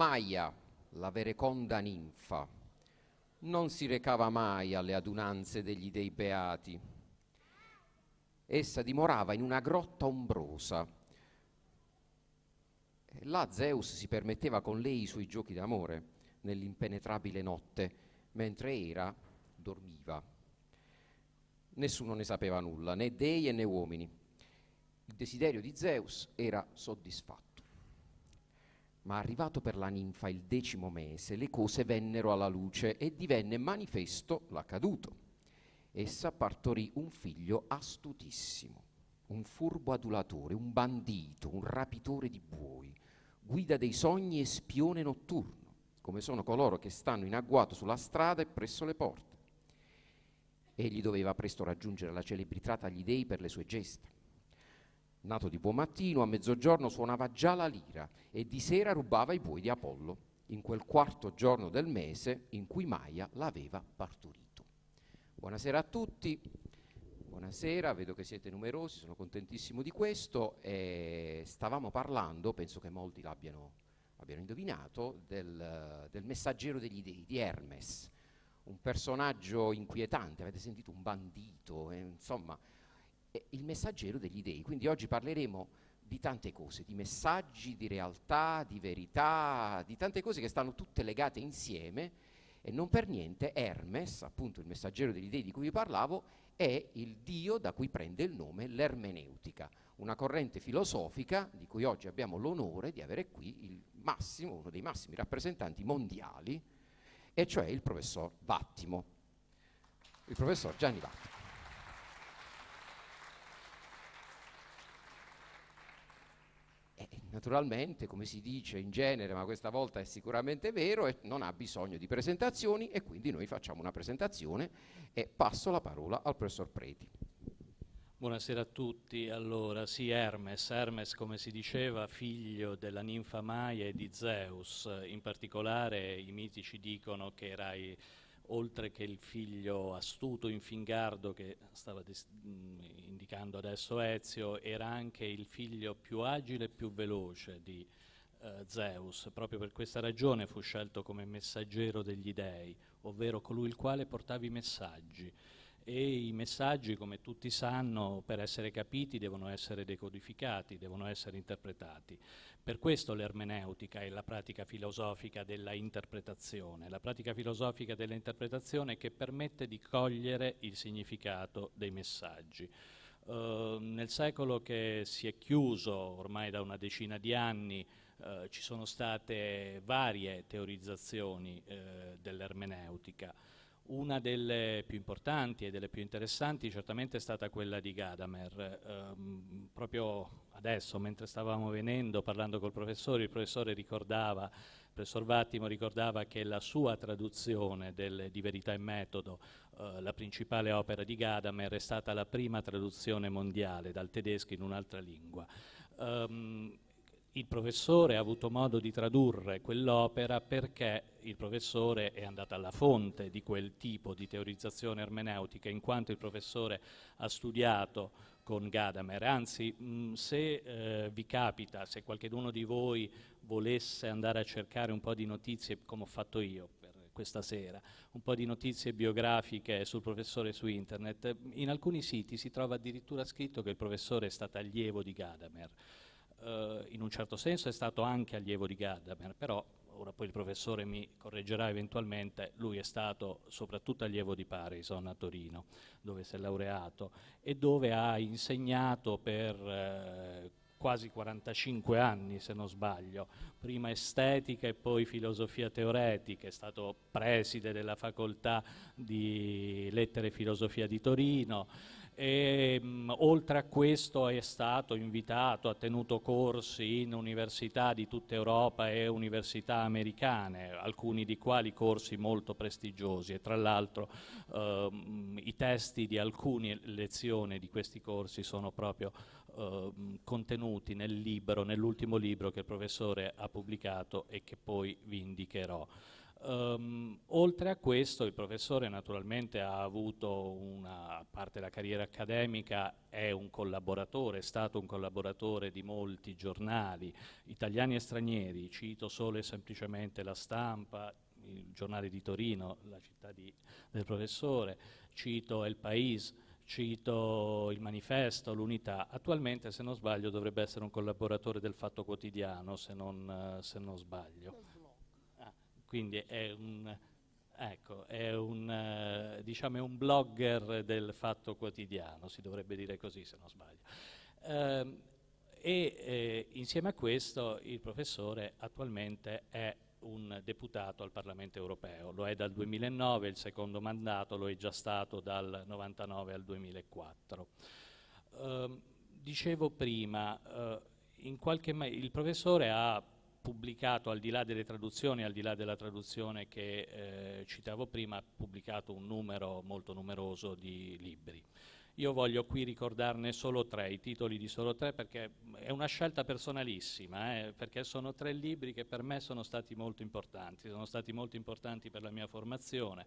Maia, la vereconda ninfa, non si recava mai alle adunanze degli dei beati. Essa dimorava in una grotta ombrosa. Là Zeus si permetteva con lei i suoi giochi d'amore nell'impenetrabile notte, mentre Era dormiva. Nessuno ne sapeva nulla, né dei né uomini. Il desiderio di Zeus era soddisfatto. Ma arrivato per la ninfa il decimo mese, le cose vennero alla luce e divenne manifesto l'accaduto. Essa partorì un figlio astutissimo, un furbo adulatore, un bandito, un rapitore di buoi, guida dei sogni e spione notturno, come sono coloro che stanno in agguato sulla strada e presso le porte. Egli doveva presto raggiungere la celebrità agli dei per le sue gesta nato di buon mattino, a mezzogiorno suonava già la lira e di sera rubava i buoi di Apollo, in quel quarto giorno del mese in cui Maia l'aveva partorito. Buonasera a tutti, buonasera, vedo che siete numerosi, sono contentissimo di questo. E stavamo parlando, penso che molti l'abbiano abbiano indovinato, del, del messaggero degli dei, di Hermes, un personaggio inquietante, avete sentito un bandito, eh, insomma il messaggero degli dei. Quindi oggi parleremo di tante cose, di messaggi, di realtà, di verità, di tante cose che stanno tutte legate insieme e non per niente Hermes, appunto il messaggero degli dei di cui vi parlavo, è il dio da cui prende il nome l'ermeneutica, una corrente filosofica di cui oggi abbiamo l'onore di avere qui massimo, uno dei massimi rappresentanti mondiali, e cioè il professor Vattimo, il professor Gianni Vattimo. Naturalmente, come si dice in genere, ma questa volta è sicuramente vero, e non ha bisogno di presentazioni e quindi noi facciamo una presentazione e passo la parola al professor Preti. Buonasera a tutti. Allora, sì, Hermes, Hermes come si diceva, figlio della ninfa Maia e di Zeus, in particolare i miti ci dicono che era oltre che il figlio astuto, infingardo che stava indicando adesso Ezio, era anche il figlio più agile e più veloce di eh, Zeus. Proprio per questa ragione fu scelto come messaggero degli dei, ovvero colui il quale portava i messaggi e i messaggi, come tutti sanno, per essere capiti devono essere decodificati, devono essere interpretati. Per questo l'ermeneutica è la pratica filosofica della interpretazione, la pratica filosofica dell'interpretazione che permette di cogliere il significato dei messaggi. Uh, nel secolo che si è chiuso ormai da una decina di anni uh, ci sono state varie teorizzazioni uh, dell'ermeneutica. Una delle più importanti e delle più interessanti certamente è stata quella di Gadamer. Um, proprio adesso, mentre stavamo venendo, parlando col professore, il professore ricordava, il professor Vattimo ricordava che la sua traduzione del, di Verità e Metodo, uh, la principale opera di Gadamer, è stata la prima traduzione mondiale dal tedesco in un'altra lingua. Um, il professore ha avuto modo di tradurre quell'opera perché il professore è andato alla fonte di quel tipo di teorizzazione ermeneutica, in quanto il professore ha studiato con Gadamer. Anzi, mh, se eh, vi capita, se qualcuno di voi volesse andare a cercare un po' di notizie, come ho fatto io per questa sera, un po' di notizie biografiche sul professore su internet, in alcuni siti si trova addirittura scritto che il professore è stato allievo di Gadamer eh, in un certo senso è stato anche allievo di Gadamer, però ora poi il professore mi correggerà eventualmente, lui è stato soprattutto allievo di Parison a Torino, dove si è laureato e dove ha insegnato per eh, quasi 45 anni se non sbaglio, prima estetica e poi filosofia teoretica, è stato preside della facoltà di lettere e filosofia di Torino, e, mh, oltre a questo è stato invitato, ha tenuto corsi in università di tutta Europa e università americane, alcuni di quali corsi molto prestigiosi e tra l'altro ehm, i testi di alcune lezioni di questi corsi sono proprio ehm, contenuti nel libro, nell'ultimo libro che il professore ha pubblicato e che poi vi indicherò. Um, oltre a questo il professore naturalmente ha avuto una, parte la carriera accademica, è un collaboratore, è stato un collaboratore di molti giornali italiani e stranieri, cito solo e semplicemente La Stampa, il giornale di Torino, la città di, del professore, cito El País, cito il manifesto, l'unità, attualmente se non sbaglio dovrebbe essere un collaboratore del Fatto Quotidiano, se non, se non sbaglio quindi è un, ecco, è un, uh, diciamo è un blogger del fatto quotidiano, si dovrebbe dire così se non sbaglio. Uh, e eh, insieme a questo il professore attualmente è un deputato al Parlamento europeo, lo è dal 2009, il secondo mandato lo è già stato dal 99 al 2004. Uh, ehm, dicevo prima, eh, il professore ha pubblicato, al di là delle traduzioni, al di là della traduzione che eh, citavo prima, ha pubblicato un numero molto numeroso di libri. Io voglio qui ricordarne solo tre, i titoli di solo tre, perché è una scelta personalissima, eh, perché sono tre libri che per me sono stati molto importanti, sono stati molto importanti per la mia formazione,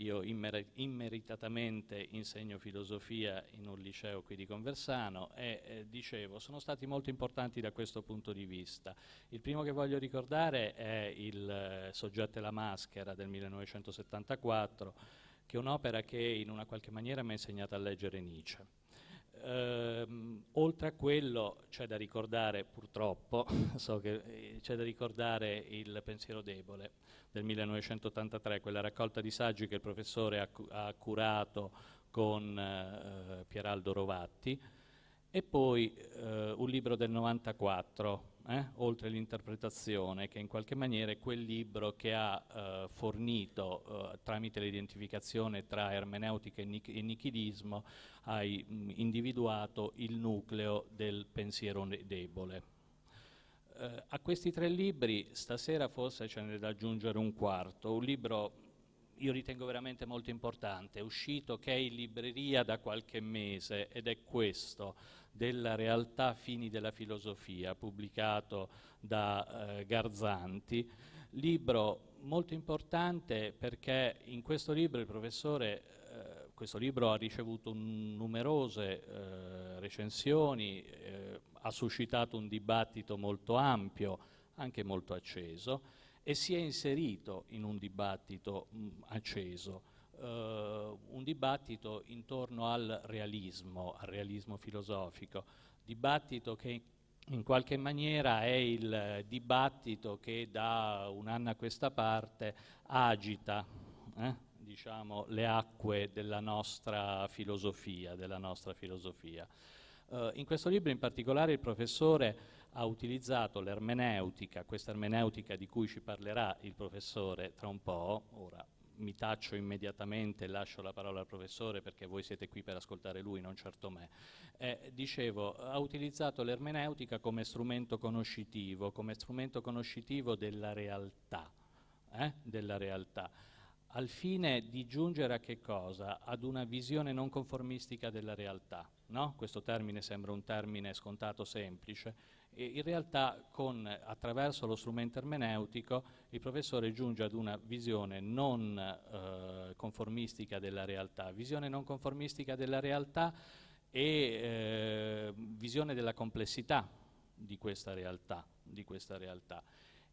io immer immeritatamente insegno filosofia in un liceo qui di Conversano e eh, dicevo, sono stati molto importanti da questo punto di vista. Il primo che voglio ricordare è il eh, Soggetto e la maschera del 1974, che è un'opera che in una qualche maniera mi ha insegnato a leggere Nietzsche. Ehm, oltre a quello c'è da ricordare, purtroppo, so che eh, c'è da ricordare il pensiero debole del 1983, quella raccolta di saggi che il professore ha, ha curato con eh, Pieraldo Rovatti, e poi eh, un libro del 94, eh, oltre l'interpretazione, che in qualche maniera è quel libro che ha eh, fornito, eh, tramite l'identificazione tra ermeneutica e, nich e nichilismo, hai mh, individuato il nucleo del pensiero debole. Eh, a questi tre libri stasera forse ce n'è da aggiungere un quarto, un libro io ritengo veramente molto importante, è uscito che è in libreria da qualche mese ed è questo, della realtà fini della filosofia, pubblicato da eh, Garzanti, libro molto importante perché in questo libro il professore eh, questo libro ha ricevuto numerose eh, recensioni, eh, ha suscitato un dibattito molto ampio, anche molto acceso, e si è inserito in un dibattito mh, acceso, un dibattito intorno al realismo, al realismo filosofico, dibattito che in qualche maniera è il dibattito che da un anno a questa parte agita eh, diciamo, le acque della nostra filosofia. Della nostra filosofia. Uh, in questo libro in particolare il professore ha utilizzato l'ermeneutica, questa ermeneutica di cui ci parlerà il professore tra un po', ora mi taccio immediatamente e lascio la parola al professore perché voi siete qui per ascoltare lui, non certo me. Eh, dicevo, ha utilizzato l'ermeneutica come strumento conoscitivo, come strumento conoscitivo della realtà, eh? della realtà al fine di giungere a che cosa? Ad una visione non conformistica della realtà. No? Questo termine sembra un termine scontato semplice, e in realtà con, attraverso lo strumento ermeneutico il professore giunge ad una visione non eh, conformistica della realtà, visione non conformistica della realtà e eh, visione della complessità di questa realtà. Di questa realtà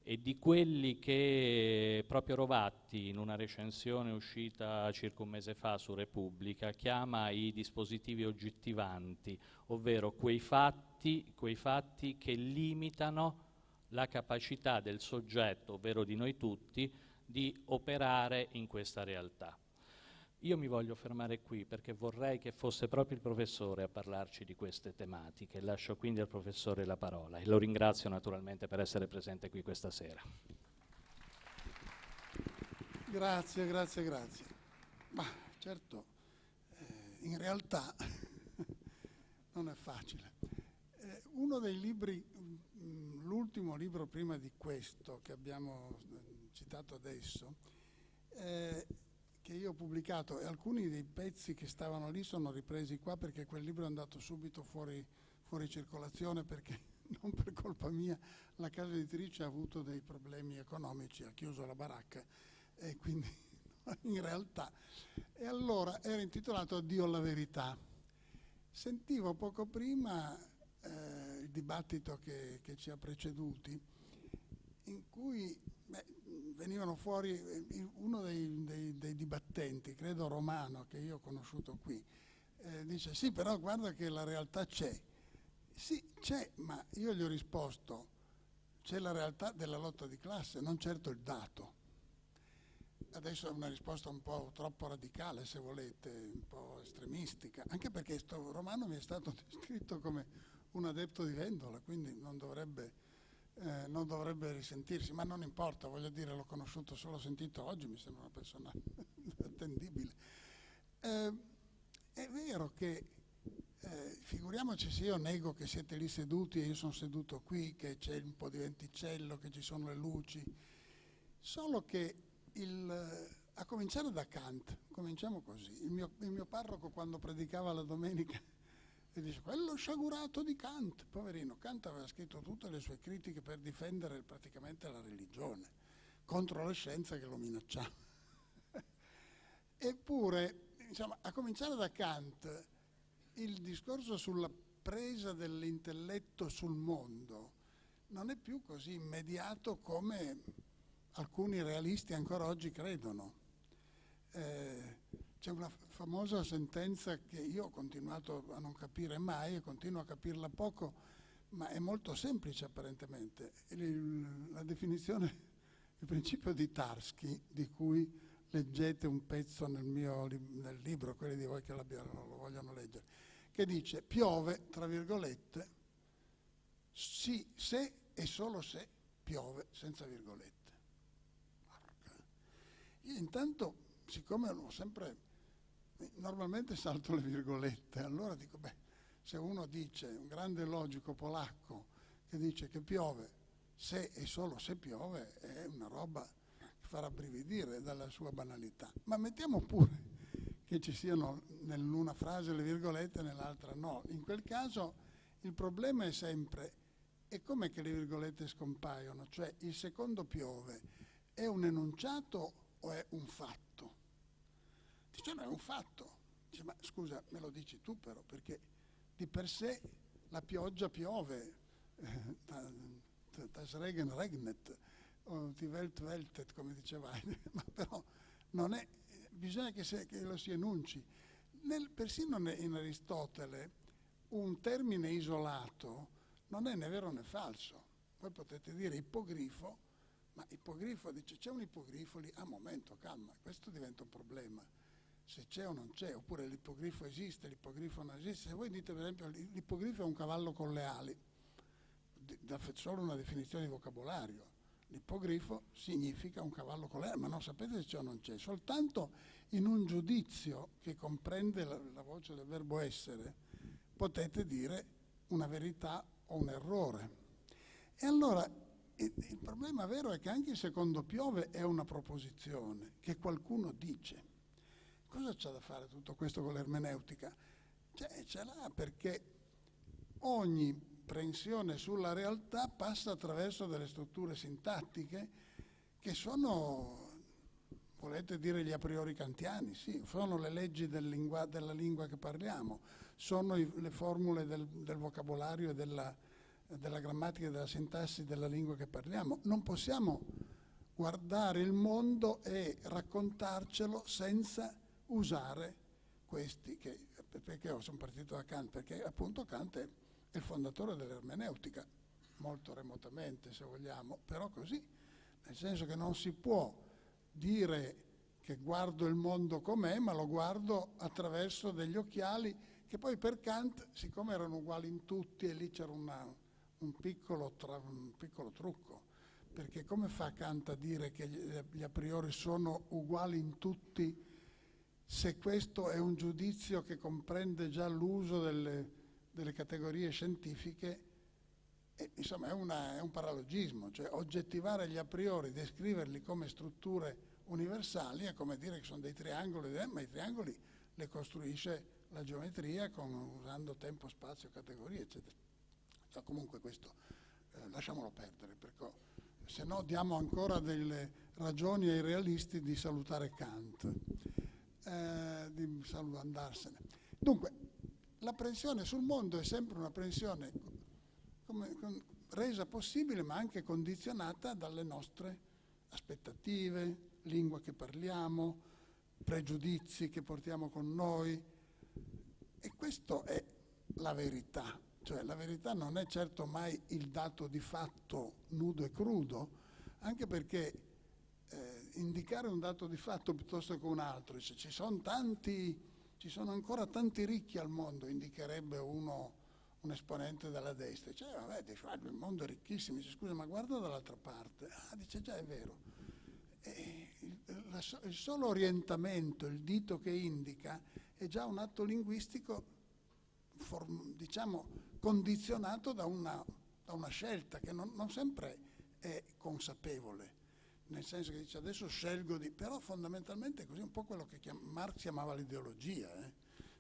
e di quelli che proprio Rovatti in una recensione uscita circa un mese fa su Repubblica chiama i dispositivi oggettivanti, ovvero quei fatti, quei fatti che limitano la capacità del soggetto, ovvero di noi tutti, di operare in questa realtà. Io mi voglio fermare qui perché vorrei che fosse proprio il professore a parlarci di queste tematiche. Lascio quindi al professore la parola e lo ringrazio naturalmente per essere presente qui questa sera. Grazie, grazie, grazie. Ma certo, eh, in realtà non è facile. Uno dei libri, mm, l'ultimo libro prima di questo che abbiamo eh, citato adesso, eh, che io ho pubblicato e alcuni dei pezzi che stavano lì sono ripresi qua perché quel libro è andato subito fuori, fuori circolazione perché non per colpa mia, la casa editrice ha avuto dei problemi economici, ha chiuso la baracca e quindi in realtà. E allora era intitolato Addio alla verità. Sentivo poco prima eh, il dibattito che, che, ci ha preceduti, in cui beh, venivano fuori eh, uno dei, dei, dei, dibattenti, credo romano, che io ho conosciuto qui, eh, dice sì, però guarda che la realtà c'è. Sì, c'è, ma io gli ho risposto, c'è la realtà della lotta di classe, non certo il dato. Adesso è una risposta un po' troppo radicale, se volete, un po' estremistica, anche perché questo romano mi è stato descritto come un adepto di Vendola, quindi non dovrebbe, eh, non dovrebbe risentirsi, ma non importa, voglio dire, l'ho conosciuto solo sentito oggi, mi sembra una persona attendibile. Eh, è vero che eh, figuriamoci se io nego che siete lì seduti e io sono seduto qui, che c'è un po' di venticello, che ci sono le luci, solo che il, a cominciare da Kant, cominciamo così, il mio, il mio parroco quando predicava la domenica e dice quello sciagurato di Kant, poverino, Kant aveva scritto tutte le sue critiche per difendere praticamente la religione contro la scienza che lo minacciava. Eppure, insomma, a cominciare da Kant, il discorso sulla presa dell'intelletto sul mondo non è più così immediato come alcuni realisti ancora oggi credono. Eh, c'è una famosa sentenza che io ho continuato a non capire mai e continuo a capirla poco, ma è molto semplice apparentemente. Il, la definizione, il principio di Tarski, di cui leggete un pezzo nel mio nel libro, quelli di voi che lo vogliono leggere, che dice piove, tra virgolette, sì, se e solo se piove, senza virgolette. Io intanto, siccome ho sempre, normalmente salto le virgolette, allora dico, beh, se uno dice, un grande logico polacco, che dice che piove se e solo se piove, è una roba che farà brividire dalla sua banalità. Ma mettiamo pure che ci siano in una frase le virgolette e nell'altra no. In quel caso il problema è sempre e com'è che le virgolette scompaiono? Cioè il secondo piove è un enunciato o è un fatto? Dice no, è un fatto. Dice ma scusa, me lo dici tu però, perché di per sé la pioggia piove, das Regen regnet, o die Welt weltet, come diceva ma però non è, bisogna che, se, che lo si enunci. Nel, persino in Aristotele un termine isolato non è né vero né falso. Voi potete dire ippogrifo, ma ippogrifo dice c'è un ippogrifo lì, ah momento, calma, questo diventa un problema. Se c'è o non c'è, oppure l'ippogrifo esiste, l'ippogrifo non esiste. Se voi dite per esempio l'ippogrifo è un cavallo con le ali, da solo una definizione di vocabolario L'ippogrifo significa un cavallo con l'erba, ma non sapete se c'è o non c'è, soltanto in un giudizio che comprende la, la voce del verbo essere potete dire una verità o un errore. E allora il problema vero è che anche il secondo piove è una proposizione che qualcuno dice. Cosa c'è da fare tutto questo con l'ermeneutica? Cioè, ce l'ha perché ogni comprensione sulla realtà passa attraverso delle strutture sintattiche che sono, volete dire gli a priori kantiani, sì, sono le leggi del lingua, della lingua che parliamo, sono i, le formule del, del vocabolario e della, della grammatica e della sintassi della lingua che parliamo. Non possiamo guardare il mondo e raccontarcelo senza usare questi, che, perché sono partito da Kant, perché appunto Kant è il fondatore dell'ermeneutica, molto remotamente se vogliamo, però così, nel senso che non si può dire che guardo il mondo com'è, ma lo guardo attraverso degli occhiali che poi per Kant, siccome erano uguali in tutti, e lì c'era un, piccolo trucco, perché come fa Kant a dire che gli a priori sono uguali in tutti se questo è un giudizio che comprende già l'uso delle delle categorie scientifiche, e, insomma è, una, è un paralogismo, cioè oggettivare gli a priori, descriverli come strutture universali è come dire che sono dei triangoli, eh, ma i triangoli li costruisce la geometria con, usando tempo, spazio, categorie, eccetera. No, comunque questo eh, lasciamolo perdere, perché se no diamo ancora delle ragioni ai realisti di salutare Kant, eh, di andarsene. Dunque, la pressione sul mondo è sempre una con, resa possibile ma anche condizionata dalle nostre aspettative, lingua che parliamo, pregiudizi che portiamo con noi. E questo è la verità. Cioè la verità non è certo mai il dato di fatto nudo e crudo, anche perché eh, indicare un dato di fatto piuttosto che un altro, se ci sono tanti, ci sono ancora tanti ricchi al mondo, indicherebbe uno, un esponente della destra. Cioè, vabbè, dice, il mondo è ricchissimo, dice, scusa, ma guarda dall'altra parte. Ah, dice, già è vero. Il, la, il solo orientamento, il dito che indica, è già un atto linguistico, form, diciamo, condizionato da una, da una scelta che non, non, sempre è consapevole, nel senso che dice adesso scelgo di... però fondamentalmente è così un po' quello che chiam, Marx chiamava l'ideologia. Eh?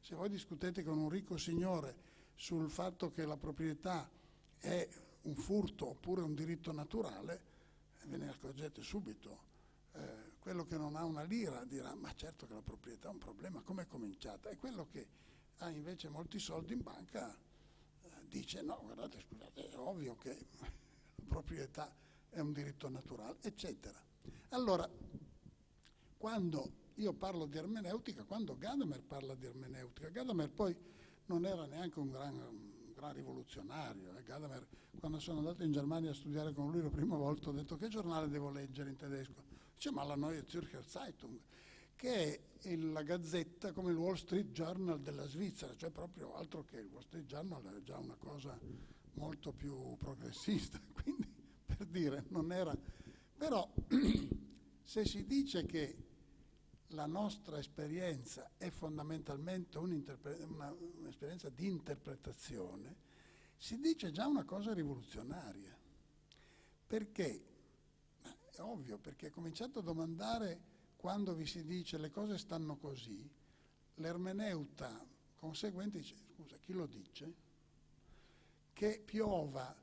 Se voi discutete con un ricco signore sul fatto che la proprietà è un furto oppure un diritto naturale, ve ne accorgete subito. Eh, quello che non ha una lira dirà ma certo che la proprietà è un problema, come è cominciata? E quello che ha invece molti soldi in banca dice no, guardate, scusate, è ovvio che la proprietà è un diritto naturale, eccetera. Allora, quando io parlo di ermeneutica, quando Gadamer parla di ermeneutica, Gadamer poi non era neanche un gran, un gran rivoluzionario. Eh? Gadamer, quando sono andato in Germania a studiare con lui la prima volta, ho detto che giornale devo leggere in tedesco? Dice ma la Neue Zürcher Zeitung che è la gazzetta come il Wall Street Journal della Svizzera, cioè proprio altro che il Wall Street Journal è già una cosa molto più progressista, quindi per dire non era... Però se si dice che la nostra esperienza è fondamentalmente un'esperienza di interpretazione, si dice già una cosa rivoluzionaria. Perché? È ovvio, perché ha cominciato a domandare quando vi si dice le cose stanno così, l'ermeneuta conseguente dice, scusa, chi lo dice? Che piova,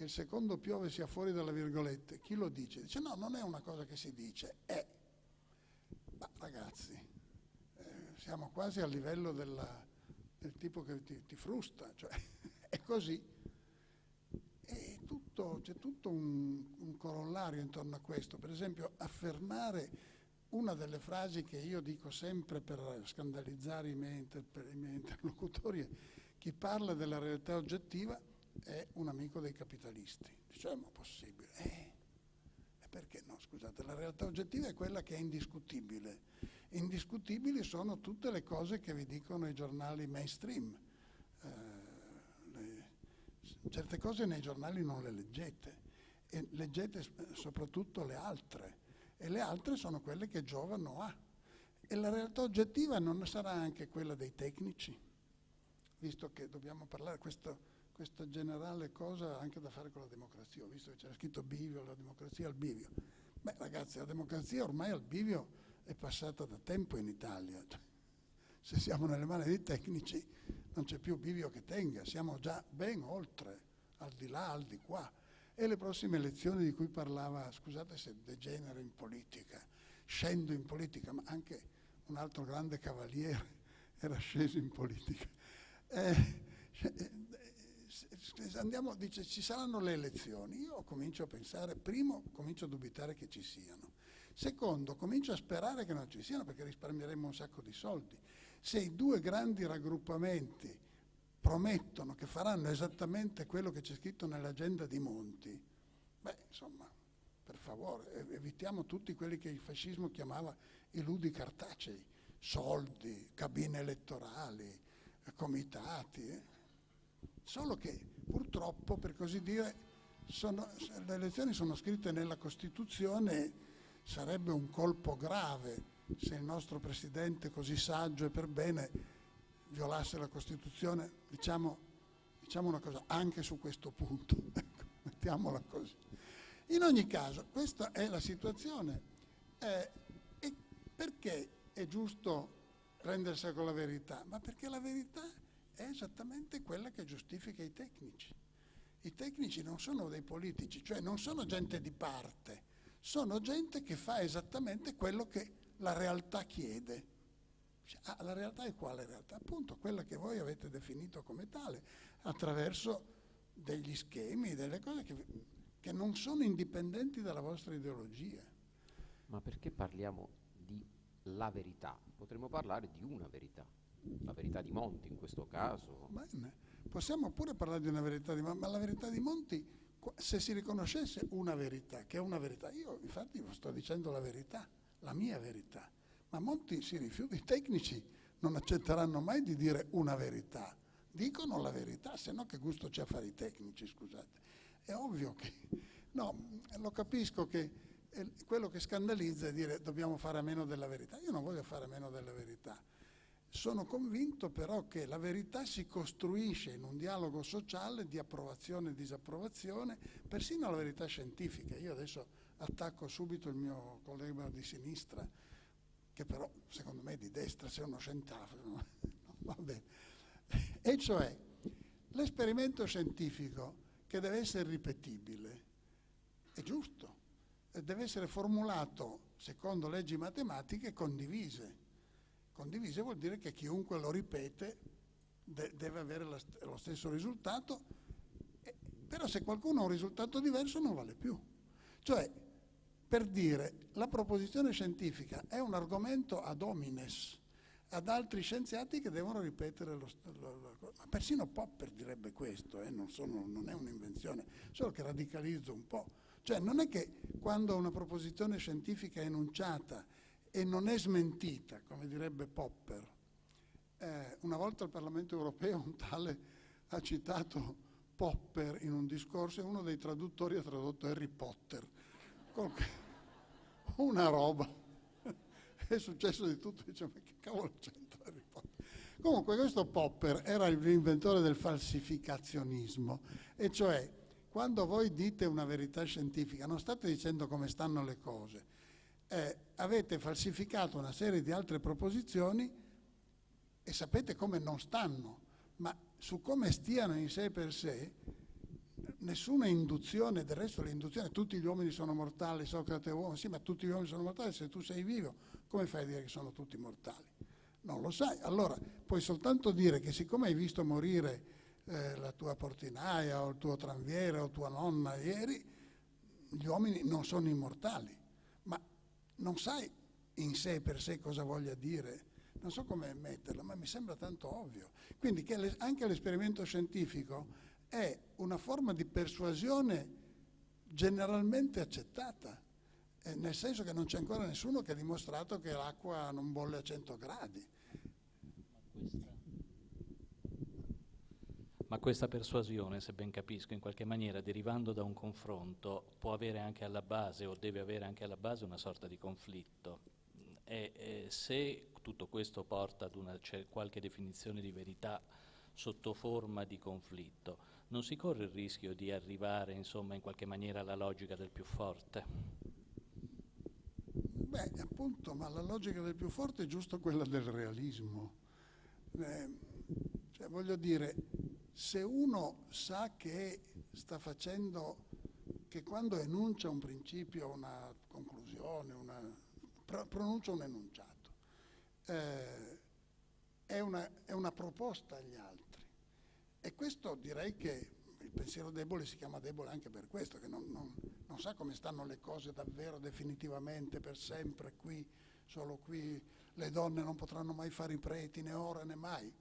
che il secondo piove sia fuori dalle virgolette, chi lo dice? Dice no, non è una cosa che si dice, è. Ma ragazzi, eh, siamo quasi a livello della, del tipo che ti, ti frusta, cioè è così. E tutto, c'è tutto un, un corollario intorno a questo, per esempio affermare una delle frasi che io dico sempre per scandalizzare i miei, interp- i miei interlocutori chi parla della realtà oggettiva è un amico dei capitalisti. Dice, ma possibile? Eh, perché no? Scusate, la realtà oggettiva è quella che è indiscutibile. Indiscutibili sono tutte le cose che vi dicono i giornali mainstream. Eh, le, certe cose nei giornali non le leggete e leggete soprattutto le altre e le altre sono quelle che giovano a. E la realtà oggettiva non sarà anche quella dei tecnici, visto che dobbiamo parlare questa, questa generale cosa anche da fare con la democrazia, visto che c'era scritto bivio, la democrazia al bivio. Beh ragazzi, la democrazia ormai al bivio è passata da tempo in Italia. Se siamo nelle mani dei tecnici non c'è più bivio che tenga, siamo già ben oltre, al di là, al di qua e le prossime elezioni di cui parlava, scusate se degenero in politica, scendo in politica, ma anche un altro grande cavaliere era sceso in politica. Eh, eh andiamo, dice, ci saranno le elezioni, io comincio a pensare, primo, comincio a dubitare che ci siano, secondo, comincio a sperare che non ci siano perché risparmieremo un sacco di soldi. Se i due grandi raggruppamenti promettono che faranno esattamente quello che c'è scritto nell'agenda di Monti, beh, insomma, per favore, evitiamo tutti quelli che il fascismo chiamava i ludi cartacei, soldi, cabine elettorali, comitati. Eh. Solo che purtroppo, per così dire, sono, le elezioni sono scritte nella Costituzione, sarebbe un colpo grave se il nostro Presidente così saggio e per bene violasse la Costituzione, diciamo, diciamo una cosa, anche su questo punto, ecco, mettiamola così. In ogni caso, questa è la situazione. Eh, e perché è giusto prendersela con la verità? Ma perché la verità è esattamente quella che giustifica i tecnici. I tecnici non sono dei politici, cioè non sono gente di parte, sono gente che fa esattamente quello che la realtà chiede. Ah, la realtà è quale realtà? Appunto quella che voi avete definito come tale, attraverso degli schemi, delle cose che, che non sono indipendenti dalla vostra ideologia. Ma perché parliamo di la verità? Potremmo parlare di una verità, la verità di Monti in questo caso. Bene. Possiamo pure parlare di una verità di Monti, ma la verità di Monti, se si riconoscesse una verità, che è una verità, io infatti sto dicendo la verità, la mia verità, ma Monti si rifiuta, i tecnici non accetteranno mai di dire una verità, dicono la verità, se no che gusto c'è a fare i tecnici, scusate. È ovvio che, no, lo capisco che quello che scandalizza è dire dobbiamo fare a meno della verità. Io non voglio fare a meno della verità. Sono convinto però che la verità si costruisce in un dialogo sociale di approvazione e disapprovazione, persino la verità scientifica. Io adesso attacco subito il mio collega di sinistra, che però secondo me è di destra, se uno scientifico, no, va bene. E cioè l'esperimento scientifico che deve essere ripetibile è giusto, deve essere formulato secondo leggi matematiche condivise. Condivise vuol dire che chiunque lo ripete de deve avere la, lo stesso risultato, eh, però se qualcuno ha un risultato diverso non vale più. Cioè, per dire, la proposizione scientifica è un argomento ad homines, ad altri scienziati che devono ripetere lo, lo, lo ma persino Popper direbbe questo, eh, non, sono, non è un'invenzione, solo che radicalizzo un po'. Cioè non è che quando una proposizione scientifica è enunciata e non è smentita, come direbbe Popper, eh, una volta al Parlamento europeo un tale ha citato Popper in un discorso e uno dei traduttori ha tradotto Harry Potter. Una roba è successo di tutto, dice ma che cavolo c'entra Harry Potter? Comunque questo Popper era l'inventore del falsificazionismo, e cioè quando voi dite una verità scientifica non state dicendo come stanno le cose, eh, avete falsificato una serie di altre proposizioni e sapete come non stanno, ma su come stiano in sé per sé nessuna induzione, del resto l'induzione, tutti gli uomini sono mortali, Socrate è uomo, sì, ma tutti gli uomini sono mortali, se tu sei vivo, come fai a dire che sono tutti mortali? Non lo sai. Allora, puoi soltanto dire che siccome hai visto morire eh, la tua portinaia o il tuo tranviere o tua nonna ieri, gli uomini non sono immortali, non sai in sé per sé cosa voglia dire. Non so come metterlo, ma mi sembra tanto ovvio. Quindi che anche l'esperimento scientifico è una forma di persuasione generalmente accettata, eh, nel senso che non c'è ancora nessuno che ha dimostrato che l'acqua non bolle a 100 gradi. Ma questa persuasione, se ben capisco, in qualche maniera derivando da un confronto, può avere anche alla base o deve avere anche alla base una sorta di conflitto. E, e se tutto questo porta ad una qualche definizione di verità sotto forma di conflitto, non si corre il rischio di arrivare insomma in qualche maniera alla logica del più forte? Beh, appunto, ma la logica del più forte è giusto quella del realismo. Eh, cioè, voglio dire, se uno sa che sta facendo, che quando enuncia un principio, una conclusione, una, pronuncia un enunciato, eh, è, una, è una proposta agli altri e questo direi che il pensiero debole si chiama debole anche per questo, che non, non, non sa come stanno le cose davvero definitivamente, per sempre, qui, solo qui le donne non potranno mai fare i preti, né ora né mai.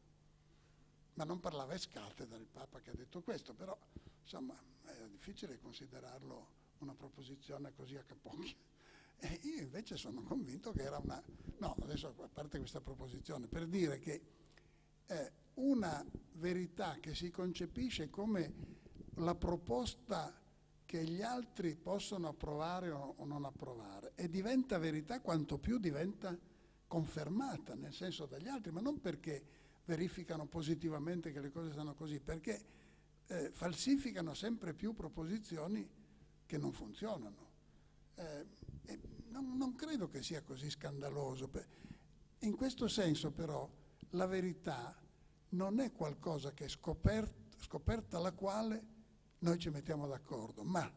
Ma non parlava Escarte dal Papa che ha detto questo, però insomma è difficile considerarlo una proposizione così a capocchia. E io invece sono convinto che era una... No, adesso a parte questa proposizione, per dire che eh, una verità che si concepisce come la proposta che gli altri possono approvare o, non approvare e diventa verità quanto più diventa confermata, nel senso dagli altri, ma non perché verificano positivamente che le cose stanno così, perché eh, falsificano sempre più proposizioni che non funzionano. Eh, non, non credo che sia così scandaloso. In questo senso però la verità non è qualcosa che è scoperta, scoperta la quale noi ci mettiamo d'accordo, ma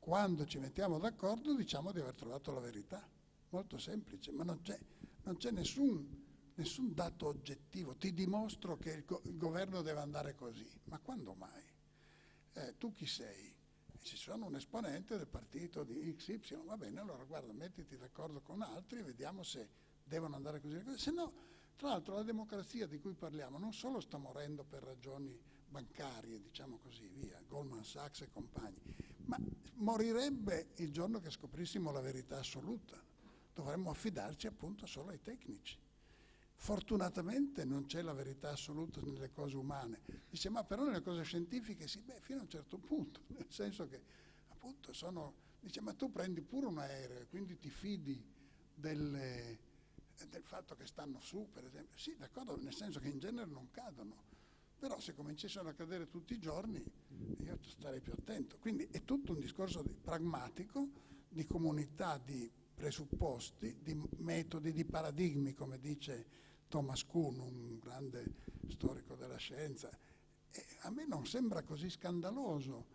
quando ci mettiamo d'accordo diciamo di aver trovato la verità. Molto semplice, ma non c'è nessun, nessun, dato oggettivo. Ti dimostro che il, go- il, governo deve andare così. Ma quando mai? Eh, tu chi sei? ci sono un esponente del partito di XY, va bene, allora guarda, mettiti d'accordo con altri e vediamo se devono andare così. Se no, tra l'altro la democrazia di cui parliamo non solo sta morendo per ragioni bancarie, diciamo così, via, Goldman Sachs e compagni, ma morirebbe il giorno che scoprissimo la verità assoluta. Dovremmo affidarci appunto solo ai tecnici. Fortunatamente non c'è la verità assoluta nelle cose umane. Dice, ma però nelle cose scientifiche sì, beh, fino a un certo punto, nel senso che appunto sono... Dice, ma tu prendi pure un aereo e quindi ti fidi delle, del fatto che stanno su, per esempio. Sì, d'accordo, nel senso che in genere non cadono, però se cominciassero a cadere tutti i giorni io starei più attento. Quindi è tutto un discorso di, pragmatico, di comunità, di presupposti, di metodi, di paradigmi, come dice Thomas Kuhn, un grande storico della scienza. E a me non sembra così scandaloso.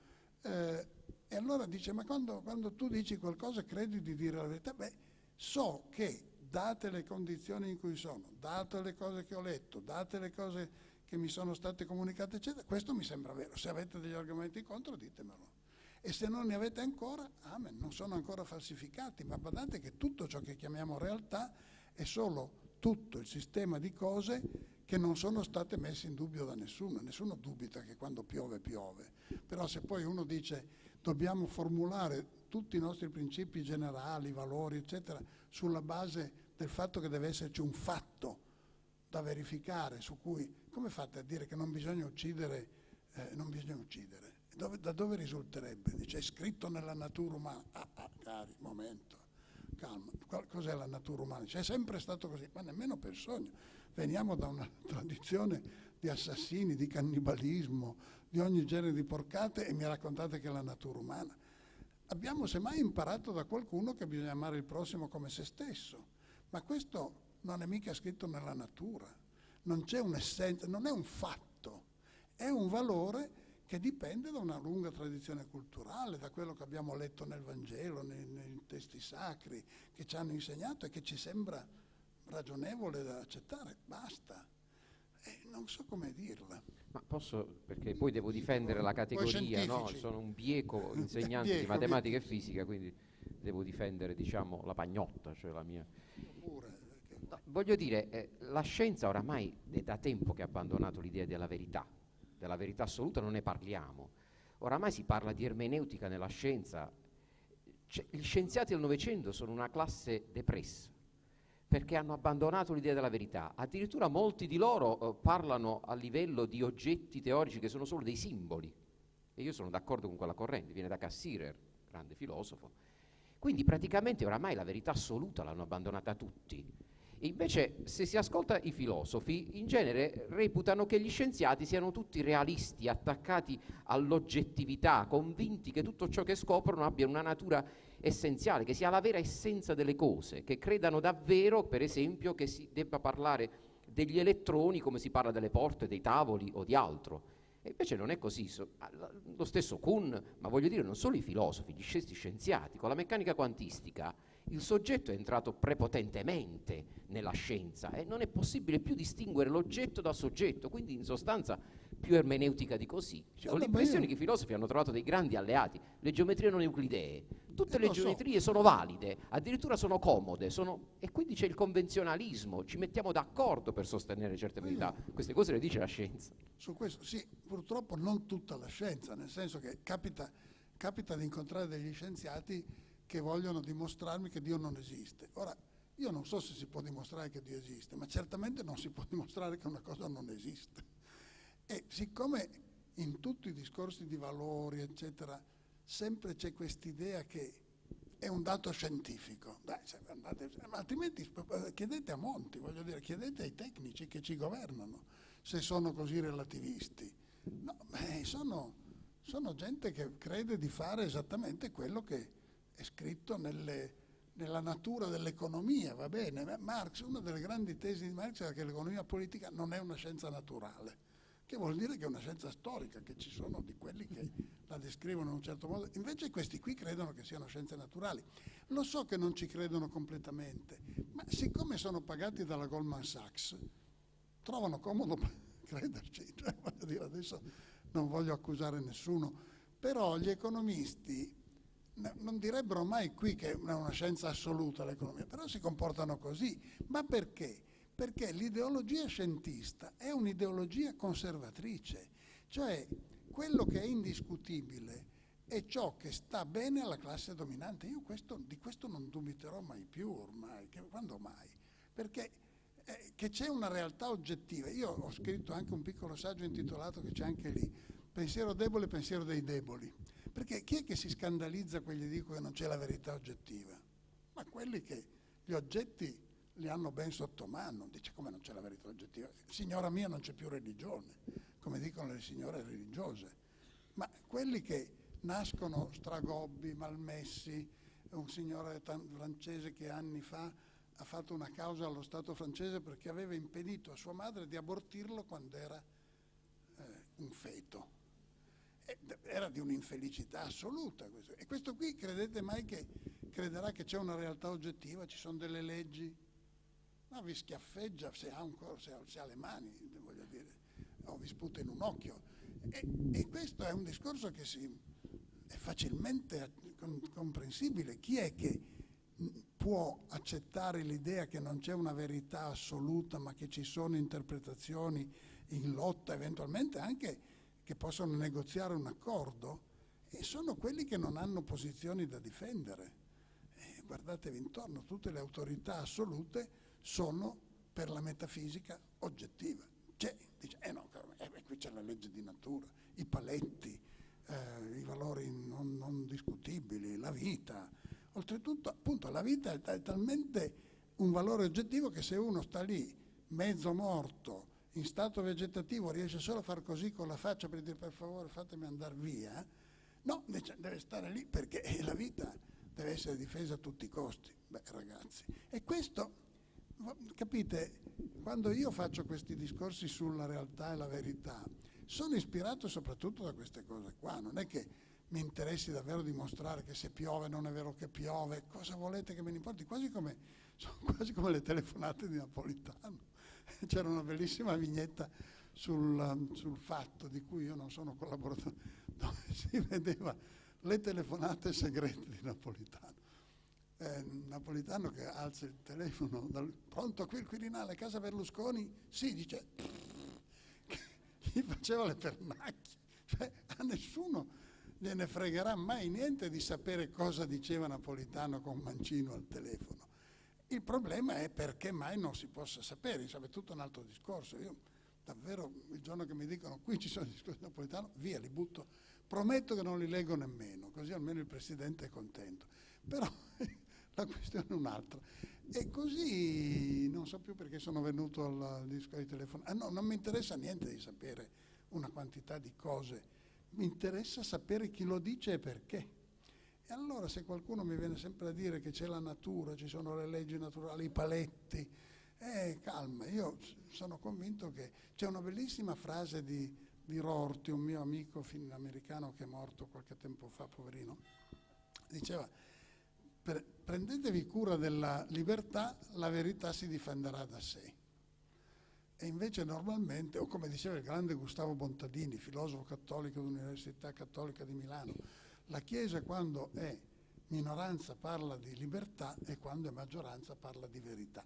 Eh, e allora dice, ma quando, quando, tu dici qualcosa credi di dire la verità? Beh, so che date le condizioni in cui sono, date le cose che ho letto, date le cose che mi sono state comunicate, eccetera, questo mi sembra vero. Se avete degli argomenti contro, ditemelo. E se non ne avete ancora, amen, non sono ancora falsificati, ma badate che tutto ciò che chiamiamo realtà è solo tutto il sistema di cose che non sono state messe in dubbio da nessuno. Nessuno dubita che quando piove piove. Però se poi uno dice dobbiamo formulare tutti i nostri principi generali, valori, eccetera, sulla base del fatto che deve esserci un fatto da verificare, su cui, come fate a dire che non bisogna uccidere, eh, non bisogna uccidere? Dove, da dove risulterebbe? Dice, è scritto nella natura umana. Ah, ah, cari, momento calma, cos'è la natura umana? C'è sempre stato così, ma nemmeno per sogno. Veniamo da una tradizione di assassini, di cannibalismo, di ogni genere di porcate e mi raccontate che è la natura umana. Abbiamo semmai imparato da qualcuno che bisogna amare il prossimo come se stesso, ma questo non è mica scritto nella natura, non c'è un'essenza, non è un fatto, è un valore che dipende da una lunga tradizione culturale, da quello che abbiamo letto nel Vangelo, nei, nei testi sacri, che ci hanno insegnato e che ci sembra ragionevole da accettare. Basta. Eh, non so come dirla. Ma posso, perché poi devo difendere la categoria, no? sono un bieco insegnante bieco, di matematica bieco. e fisica, quindi devo difendere diciamo, la pagnotta, cioè la mia... No, voglio dire, eh, la scienza oramai è da tempo che ha abbandonato l'idea della verità, della verità assoluta non ne parliamo. Oramai si parla di ermeneutica nella scienza. Cioè, gli scienziati del Novecento sono una classe depressa perché hanno abbandonato l'idea della verità. Addirittura molti di loro eh, parlano a livello di oggetti teorici che sono solo dei simboli. E io sono d'accordo con quella corrente, viene da Cassirer, grande filosofo. Quindi praticamente oramai la verità assoluta l'hanno abbandonata tutti. Invece, se si ascolta i filosofi, in genere reputano che gli scienziati siano tutti realisti, attaccati all'oggettività, convinti che tutto ciò che scoprono abbia una natura essenziale, che sia la vera essenza delle cose, che credano davvero, per esempio, che si debba parlare degli elettroni come si parla delle porte, dei tavoli o di altro. E invece non è così. Lo stesso Kuhn, ma voglio dire non solo i filosofi, gli scienziati, con la meccanica quantistica il soggetto è entrato prepotentemente nella scienza e non è possibile più distinguere l'oggetto dal soggetto, quindi in sostanza più ermeneutica di così. Cioè, ho l'impressione che i filosofi hanno trovato dei grandi alleati, le geometrie non euclidee. Tutte eh, le geometrie so. sono valide, addirittura sono comode, sono... e quindi c'è il convenzionalismo, ci mettiamo d'accordo per sostenere certe verità. Queste cose le dice la scienza. Su questo, sì, purtroppo non tutta la scienza, nel senso che capita, capita di incontrare degli scienziati che vogliono dimostrarmi che Dio non esiste. Ora, io non so se si può dimostrare che Dio esiste, ma certamente non si può dimostrare che una cosa non esiste. E siccome in tutti i discorsi di valori, eccetera, sempre c'è quest'idea che è un dato scientifico, Dai, andate, altrimenti chiedete a Monti, voglio dire, chiedete ai tecnici che ci governano se sono così relativisti. No, beh, sono, sono gente che crede di fare esattamente quello che è scritto nelle, nella natura dell'economia, va bene. Marx, una delle grandi tesi di Marx era che l'economia politica non è una scienza naturale. che vuol dire che è una scienza storica, che ci sono di quelli che la descrivono in un certo modo. Invece questi qui credono che siano scienze naturali. Lo so che non ci credono completamente, ma siccome sono pagati dalla Goldman Sachs, trovano comodo crederci. Cioè, voglio dire, adesso non voglio accusare nessuno, però gli economisti non direbbero mai qui che è una scienza assoluta l'economia, però si comportano così. Ma perché? Perché l'ideologia scientista è un'ideologia conservatrice, cioè quello che è indiscutibile è ciò che sta bene alla classe dominante. Io questo, di questo non dubiterò mai più ormai, che, quando mai? Perché eh, che c'è una realtà oggettiva. Io ho scritto anche un piccolo saggio intitolato, che c'è anche lì, Pensiero debole, pensiero dei deboli. Perché chi è che si scandalizza quando gli dico che non c'è la verità oggettiva? Ma quelli che gli oggetti li hanno ben sotto mano. Dice come non c'è la verità oggettiva? Signora mia non c'è più religione, come dicono le signore religiose. Ma quelli che nascono stragobbi, malmessi, un signore francese che anni fa ha fatto una causa allo Stato francese perché aveva impedito a sua madre di abortirlo quando era eh, un feto era di un'infelicità assoluta. Questo. E questo qui credete mai che crederà che c'è una realtà oggettiva, ci sono delle leggi? No, vi schiaffeggia se ha, un, se ha, se ha le mani, voglio dire, o vi sputa in un occhio. E, e questo è un discorso che si, è facilmente comprensibile. Chi è che può accettare l'idea che non c'è una verità assoluta, ma che ci sono interpretazioni in lotta, eventualmente anche che possono negoziare un accordo e sono quelli che non hanno posizioni da difendere. E guardatevi intorno, tutte le autorità assolute sono per la metafisica oggettiva. C'è, dice, eh no, eh, qui c'è la legge di natura, i paletti, eh, i valori non, non, discutibili, la vita. Oltretutto, appunto, la vita è talmente un valore oggettivo che se uno sta lì mezzo morto, in stato vegetativo riesce solo a far così con la faccia per dire per favore fatemi andare via, no, deve stare lì perché la vita deve essere difesa a tutti i costi. Beh ragazzi, e questo, capite, quando io faccio questi discorsi sulla realtà e la verità, sono ispirato soprattutto da queste cose qua, non è che mi interessi davvero dimostrare che se piove non è vero che piove, cosa volete che me ne importi, quasi come, sono quasi come le telefonate di Napolitano c'era una bellissima vignetta sul, sul, fatto di cui io non sono collaboratore, dove si vedeva le telefonate segrete di Napolitano. Eh, Napolitano che alza il telefono, dal, pronto qui il Quirinale, casa Berlusconi? Sì, dice, gli faceva le pernacchie, cioè a nessuno gliene fregherà mai niente di sapere cosa diceva Napolitano con Mancino al telefono. Il problema è perché mai non si possa sapere, insomma è tutto un altro discorso. Io davvero il giorno che mi dicono qui ci sono i discorsi napoletano, via, li butto. Prometto che non li leggo nemmeno, così almeno il Presidente è contento. Però la questione è un'altra. E così non so più perché sono venuto al disco di telefono. Ah, no, non mi interessa niente di sapere una quantità di cose, mi interessa sapere chi lo dice e perché. E allora se qualcuno mi viene sempre a dire che c'è la natura, ci sono le leggi naturali, i paletti, eh, calma, io sono convinto che c'è una bellissima frase di, di Rorty, un mio amico americano che è morto qualche tempo fa, poverino, diceva prendetevi cura della libertà, la verità si difenderà da sé. E invece normalmente, o come diceva il grande Gustavo Bontadini, filosofo cattolico dell'Università Cattolica di Milano, la Chiesa quando è minoranza parla di libertà e quando è maggioranza parla di verità.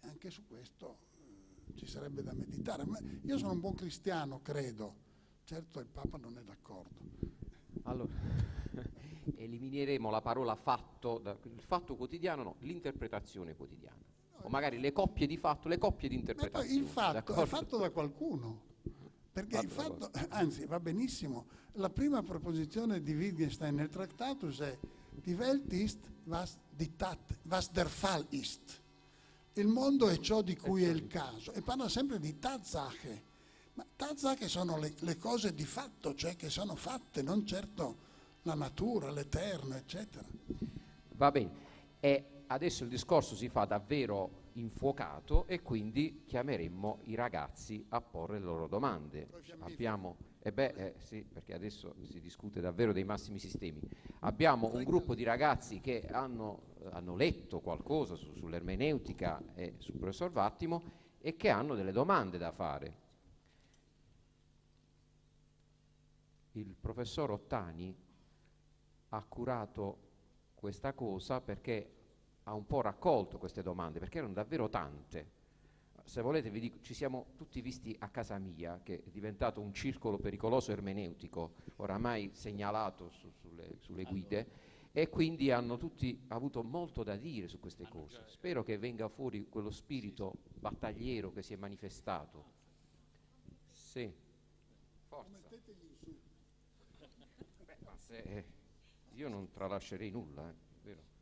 Anche su questo eh, ci sarebbe da meditare. Ma io sono un buon cristiano, credo. Certo il Papa non è d'accordo. Allora, elimineremo la parola fatto, il fatto quotidiano, no, l'interpretazione quotidiana. O magari le coppie di fatto, le coppie di interpretazione. il fatto è fatto da qualcuno. Perché il fatto, anzi va benissimo, la prima proposizione di Wittgenstein nel Tractatus è Die Welt ist, was, die Tat, was der Fall ist. Il mondo è ciò di cui è il caso e parla sempre di Tatsache. Ma Tatsache sono le, le cose di fatto, cioè che sono fatte, non certo la natura, l'eterno, eccetera. Va bene. E adesso il discorso si fa davvero infuocato e quindi chiameremmo i ragazzi a porre le loro domande. Abbiamo, eh beh, eh, sì, perché adesso si discute davvero dei massimi sistemi. Abbiamo un gruppo di ragazzi che hanno, hanno letto qualcosa su, sull'ermeneutica e sul professor Vattimo e che hanno delle domande da fare. Il professor Ottani ha curato questa cosa perché ha un po' raccolto queste domande, perché erano davvero tante. Se volete vi dico, ci siamo tutti visti a casa mia, che è diventato un circolo pericoloso ermeneutico, oramai segnalato su, sulle, sulle, guide, e quindi hanno tutti avuto molto da dire su queste cose. Spero che venga fuori quello spirito battagliero che si è manifestato. Sì, forza. Beh, ma se, eh, io non tralascerei nulla, eh, vero?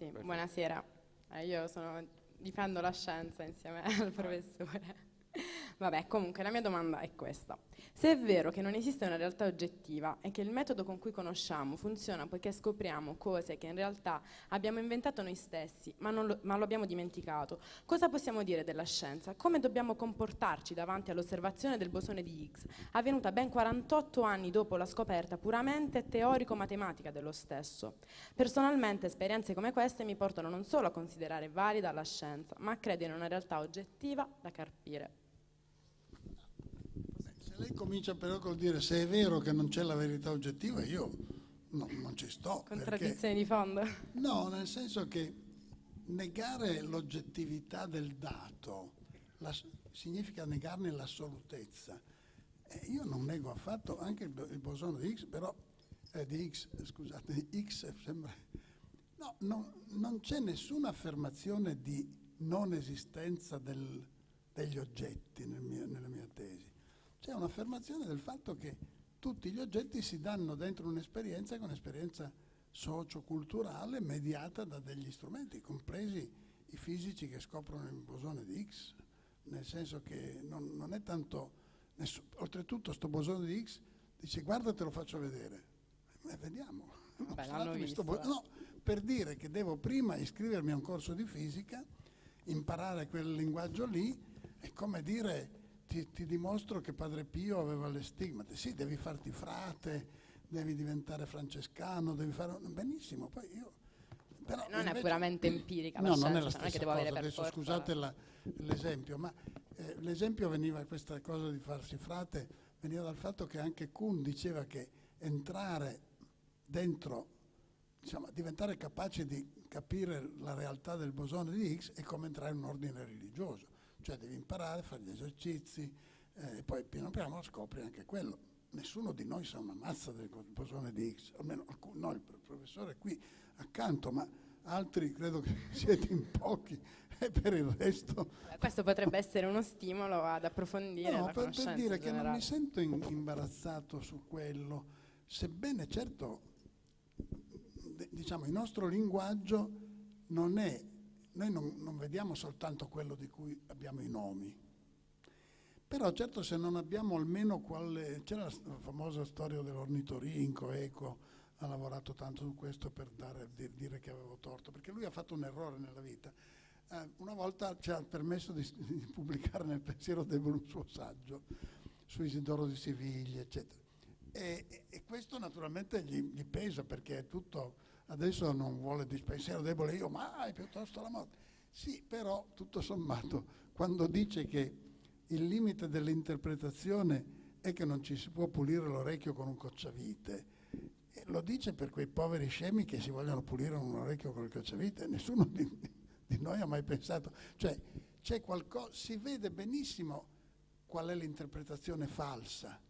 Sì, buonasera. Eh, io sono, difendo la scienza insieme al professore. Vabbè, comunque la mia domanda è questa. Se è vero che non esiste una realtà oggettiva e che il metodo con cui conosciamo funziona poiché scopriamo cose che in realtà abbiamo inventato noi stessi, ma, lo, ma lo abbiamo dimenticato, cosa possiamo dire della scienza? Come dobbiamo comportarci davanti all'osservazione del bosone di Higgs, avvenuta ben 48 anni dopo la scoperta puramente teorico-matematica dello stesso? Personalmente esperienze come queste mi portano non solo a considerare valida la scienza, ma a credere in una realtà oggettiva da carpire lei comincia però col dire se è vero che non c'è la verità oggettiva, io no, non ci sto. Contraddizione di fondo? No, nel senso che negare l'oggettività del dato la, significa negarne l'assolutezza. Eh, io non nego affatto anche il, il bosone di X, però eh, di X, scusate, di X sembra... No, no, non c'è nessuna affermazione di non esistenza del, degli oggetti nel mio, nella mia tesi c'è un'affermazione del fatto che tutti gli oggetti si danno dentro un'esperienza che è un'esperienza socioculturale mediata da degli strumenti, compresi i fisici che scoprono il bosone di X, nel senso che non, non è tanto... Nessun, oltretutto sto bosone di X dice guarda te lo faccio vedere, e vediamo. Beh, visto, bo- no, per dire che devo prima iscrivermi a un corso di fisica, imparare quel linguaggio lì, è come dire ti, ti, dimostro che Padre Pio aveva le stigmate. Sì, devi farti frate, devi diventare francescano, devi fare... Benissimo, poi io... Però non invece, è puramente empirica no, non è la stessa non è che cosa. avere Adesso forza... scusate l'esempio, ma eh, l'esempio veniva, questa cosa di farsi frate, veniva dal fatto che anche Kuhn diceva che entrare dentro, diciamo, diventare capace di capire la realtà del bosone di Higgs è come entrare in un ordine religioso cioè devi imparare, fare gli esercizi eh, e poi piano piano scopri anche quello. Nessuno di noi sa una mazza del bosone di Higgs, almeno no, il professore è qui accanto, ma altri credo che siete in pochi e per il resto... Questo potrebbe essere uno stimolo ad approfondire no, la per, per dire che non mi sento in, imbarazzato su quello, sebbene certo diciamo il nostro linguaggio non è noi non, non vediamo soltanto quello di cui abbiamo i nomi. Però certo se non abbiamo almeno quale... C'era la famosa storia dell'ornitorinco, Eco ha lavorato tanto su questo per dare, dire che avevo torto, perché lui ha fatto un errore nella vita. Eh, una volta ci ha permesso di, di, pubblicare nel pensiero debole un suo saggio su Isidoro di Siviglia, eccetera. E, e questo naturalmente gli, gli pesa perché è tutto adesso non vuole dispensiero debole io, mai piuttosto la morte. Sì, però tutto sommato, quando dice che il limite dell'interpretazione è che non ci si può pulire l'orecchio con un cocciavite, lo dice per quei poveri scemi che si vogliono pulire un orecchio con il cocciavite, nessuno di, di noi ha mai pensato, cioè c'è qualcosa, si vede benissimo qual è l'interpretazione falsa,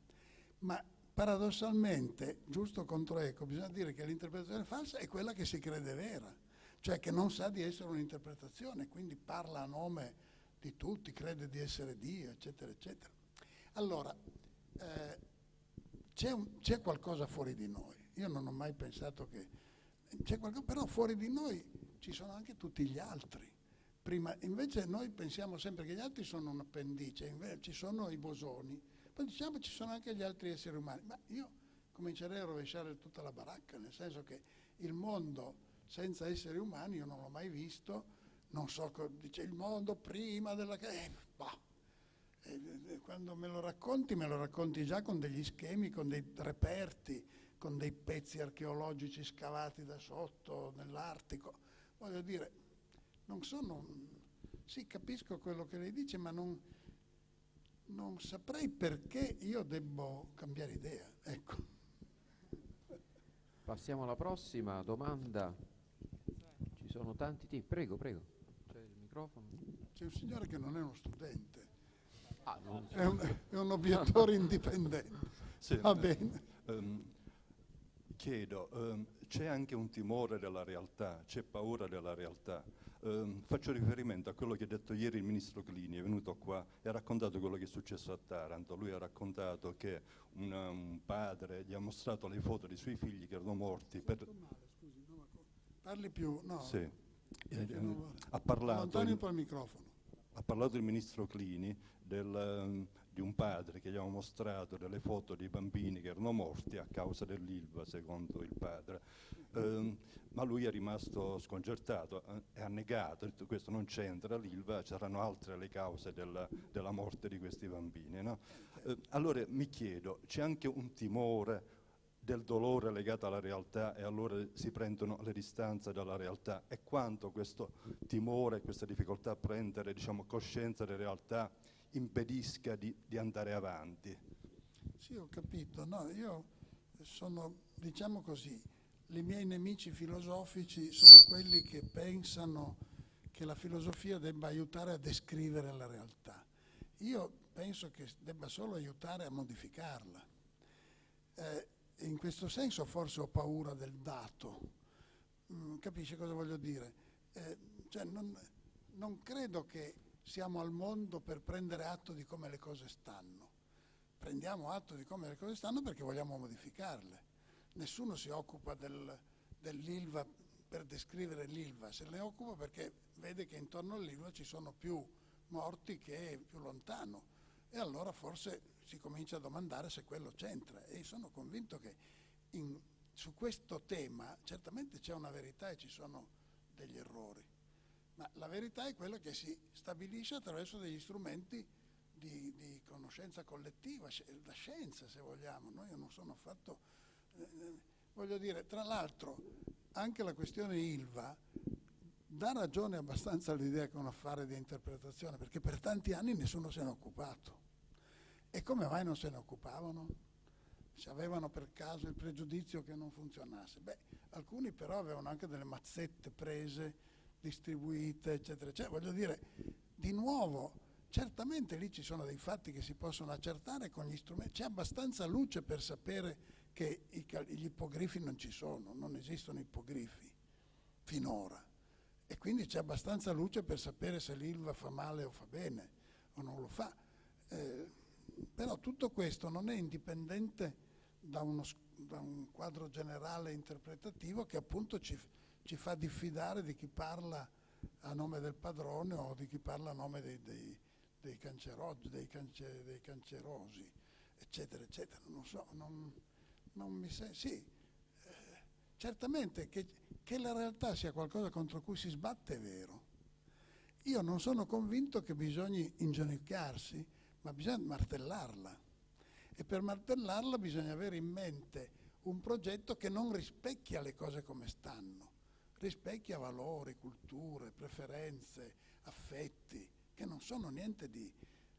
ma paradossalmente, giusto contro eco, bisogna dire che l'interpretazione falsa è quella che si crede vera, cioè che non sa di essere un'interpretazione, quindi parla a nome di tutti, crede di essere Dio, eccetera, eccetera. Allora, eh, c'è, qualcosa fuori di noi. Io non ho mai pensato che... C'è qualcosa, però fuori di noi ci sono anche tutti gli altri. Prima, invece noi pensiamo sempre che gli altri sono un appendice, invece ci sono i bosoni, poi diciamo ci sono anche gli altri esseri umani, ma io comincerei a rovesciare tutta la baracca, nel senso che il mondo senza esseri umani io non l'ho mai visto, non so, dice il mondo prima della... Eh, bah. e, quando me lo racconti, me lo racconti già con degli schemi, con dei reperti, con dei pezzi archeologici scavati da sotto nell'Artico. Voglio dire, non sono... Sì, capisco quello che lei dice, ma non, non saprei perché io debbo cambiare idea. Ecco. Passiamo alla prossima domanda. Ci sono tanti tipi. Prego, prego. C'è il microfono. C'è un signore che non è uno studente. Ah, non... è, un, è un obiettore indipendente. Sì, Va bene. Um, chiedo, um, c'è anche un timore della realtà, c'è paura della realtà. Um, faccio riferimento a quello che ha detto ieri il ministro Clini, è venuto qua e ha raccontato quello che è successo a Taranto. Lui ha raccontato che una, un padre gli ha mostrato le foto dei suoi figli che erano morti. Per... Parli più, no? Sì. Eh, ha, parlato il, il microfono. ha parlato il ministro Clini del, di un padre che gli aveva mostrato delle foto di bambini che erano morti a causa dell'ILVA, secondo il padre. Eh, ma lui è rimasto sconcertato eh, e ha negato, ha detto questo non c'entra l'ILVA, c'erano altre le cause della, della morte di questi bambini. No? Eh, allora mi chiedo, c'è anche un timore del dolore legato alla realtà e allora si prendono le distanze dalla realtà e quanto questo timore, questa difficoltà a prendere diciamo, coscienza della realtà impedisca di, di andare avanti. Sì, ho capito. No, io sono, diciamo così, i miei nemici filosofici sono quelli che pensano che la filosofia debba aiutare a descrivere la realtà. Io penso che debba solo aiutare a modificarla. Eh, in questo senso forse ho paura del dato. Mm, capisce cosa voglio dire? Eh, cioè non, non credo che siamo al mondo per prendere atto di come le cose stanno. Prendiamo atto di come le cose stanno perché vogliamo modificarle. Nessuno si occupa del, dell'ILVA per descrivere l'ILVA, se ne occupa perché vede che intorno all'ILVA ci sono più morti che più lontano e allora forse si comincia a domandare se quello c'entra e sono convinto che in, su questo tema certamente c'è una verità e ci sono degli errori ma la verità è quella che si stabilisce attraverso degli strumenti di, di conoscenza collettiva, la scienza se vogliamo, no? io non sono affatto, eh, eh, voglio dire, tra l'altro anche la questione ILVA dà ragione abbastanza all'idea che è un affare di interpretazione, perché per tanti anni nessuno se ne è occupato. E come mai non se ne occupavano? Se avevano per caso il pregiudizio che non funzionasse. Beh, alcuni però avevano anche delle mazzette prese distribuite, eccetera, eccetera. Voglio dire, di nuovo, certamente lì ci sono dei fatti che si possono accertare con gli strumenti, c'è abbastanza luce per sapere che gli ippogrifi non ci sono, non esistono ippogrifi finora. E quindi c'è abbastanza luce per sapere se l'ILVA fa male o fa bene o non lo fa. Eh, però tutto questo non è indipendente da, uno, da un quadro generale interpretativo che appunto ci, ci fa diffidare di chi parla a nome del padrone o di chi parla a nome dei, dei, dei, cancerosi, dei, cance, dei cancerosi, eccetera, eccetera. Non so, non, non mi sento... Sì, eh, certamente che, che la realtà sia qualcosa contro cui si sbatte è vero. Io non sono convinto che bisogni inginocchiarsi, ma bisogna martellarla. E per martellarla bisogna avere in mente un progetto che non rispecchia le cose come stanno rispecchia valori, culture, preferenze, affetti, che non sono niente di...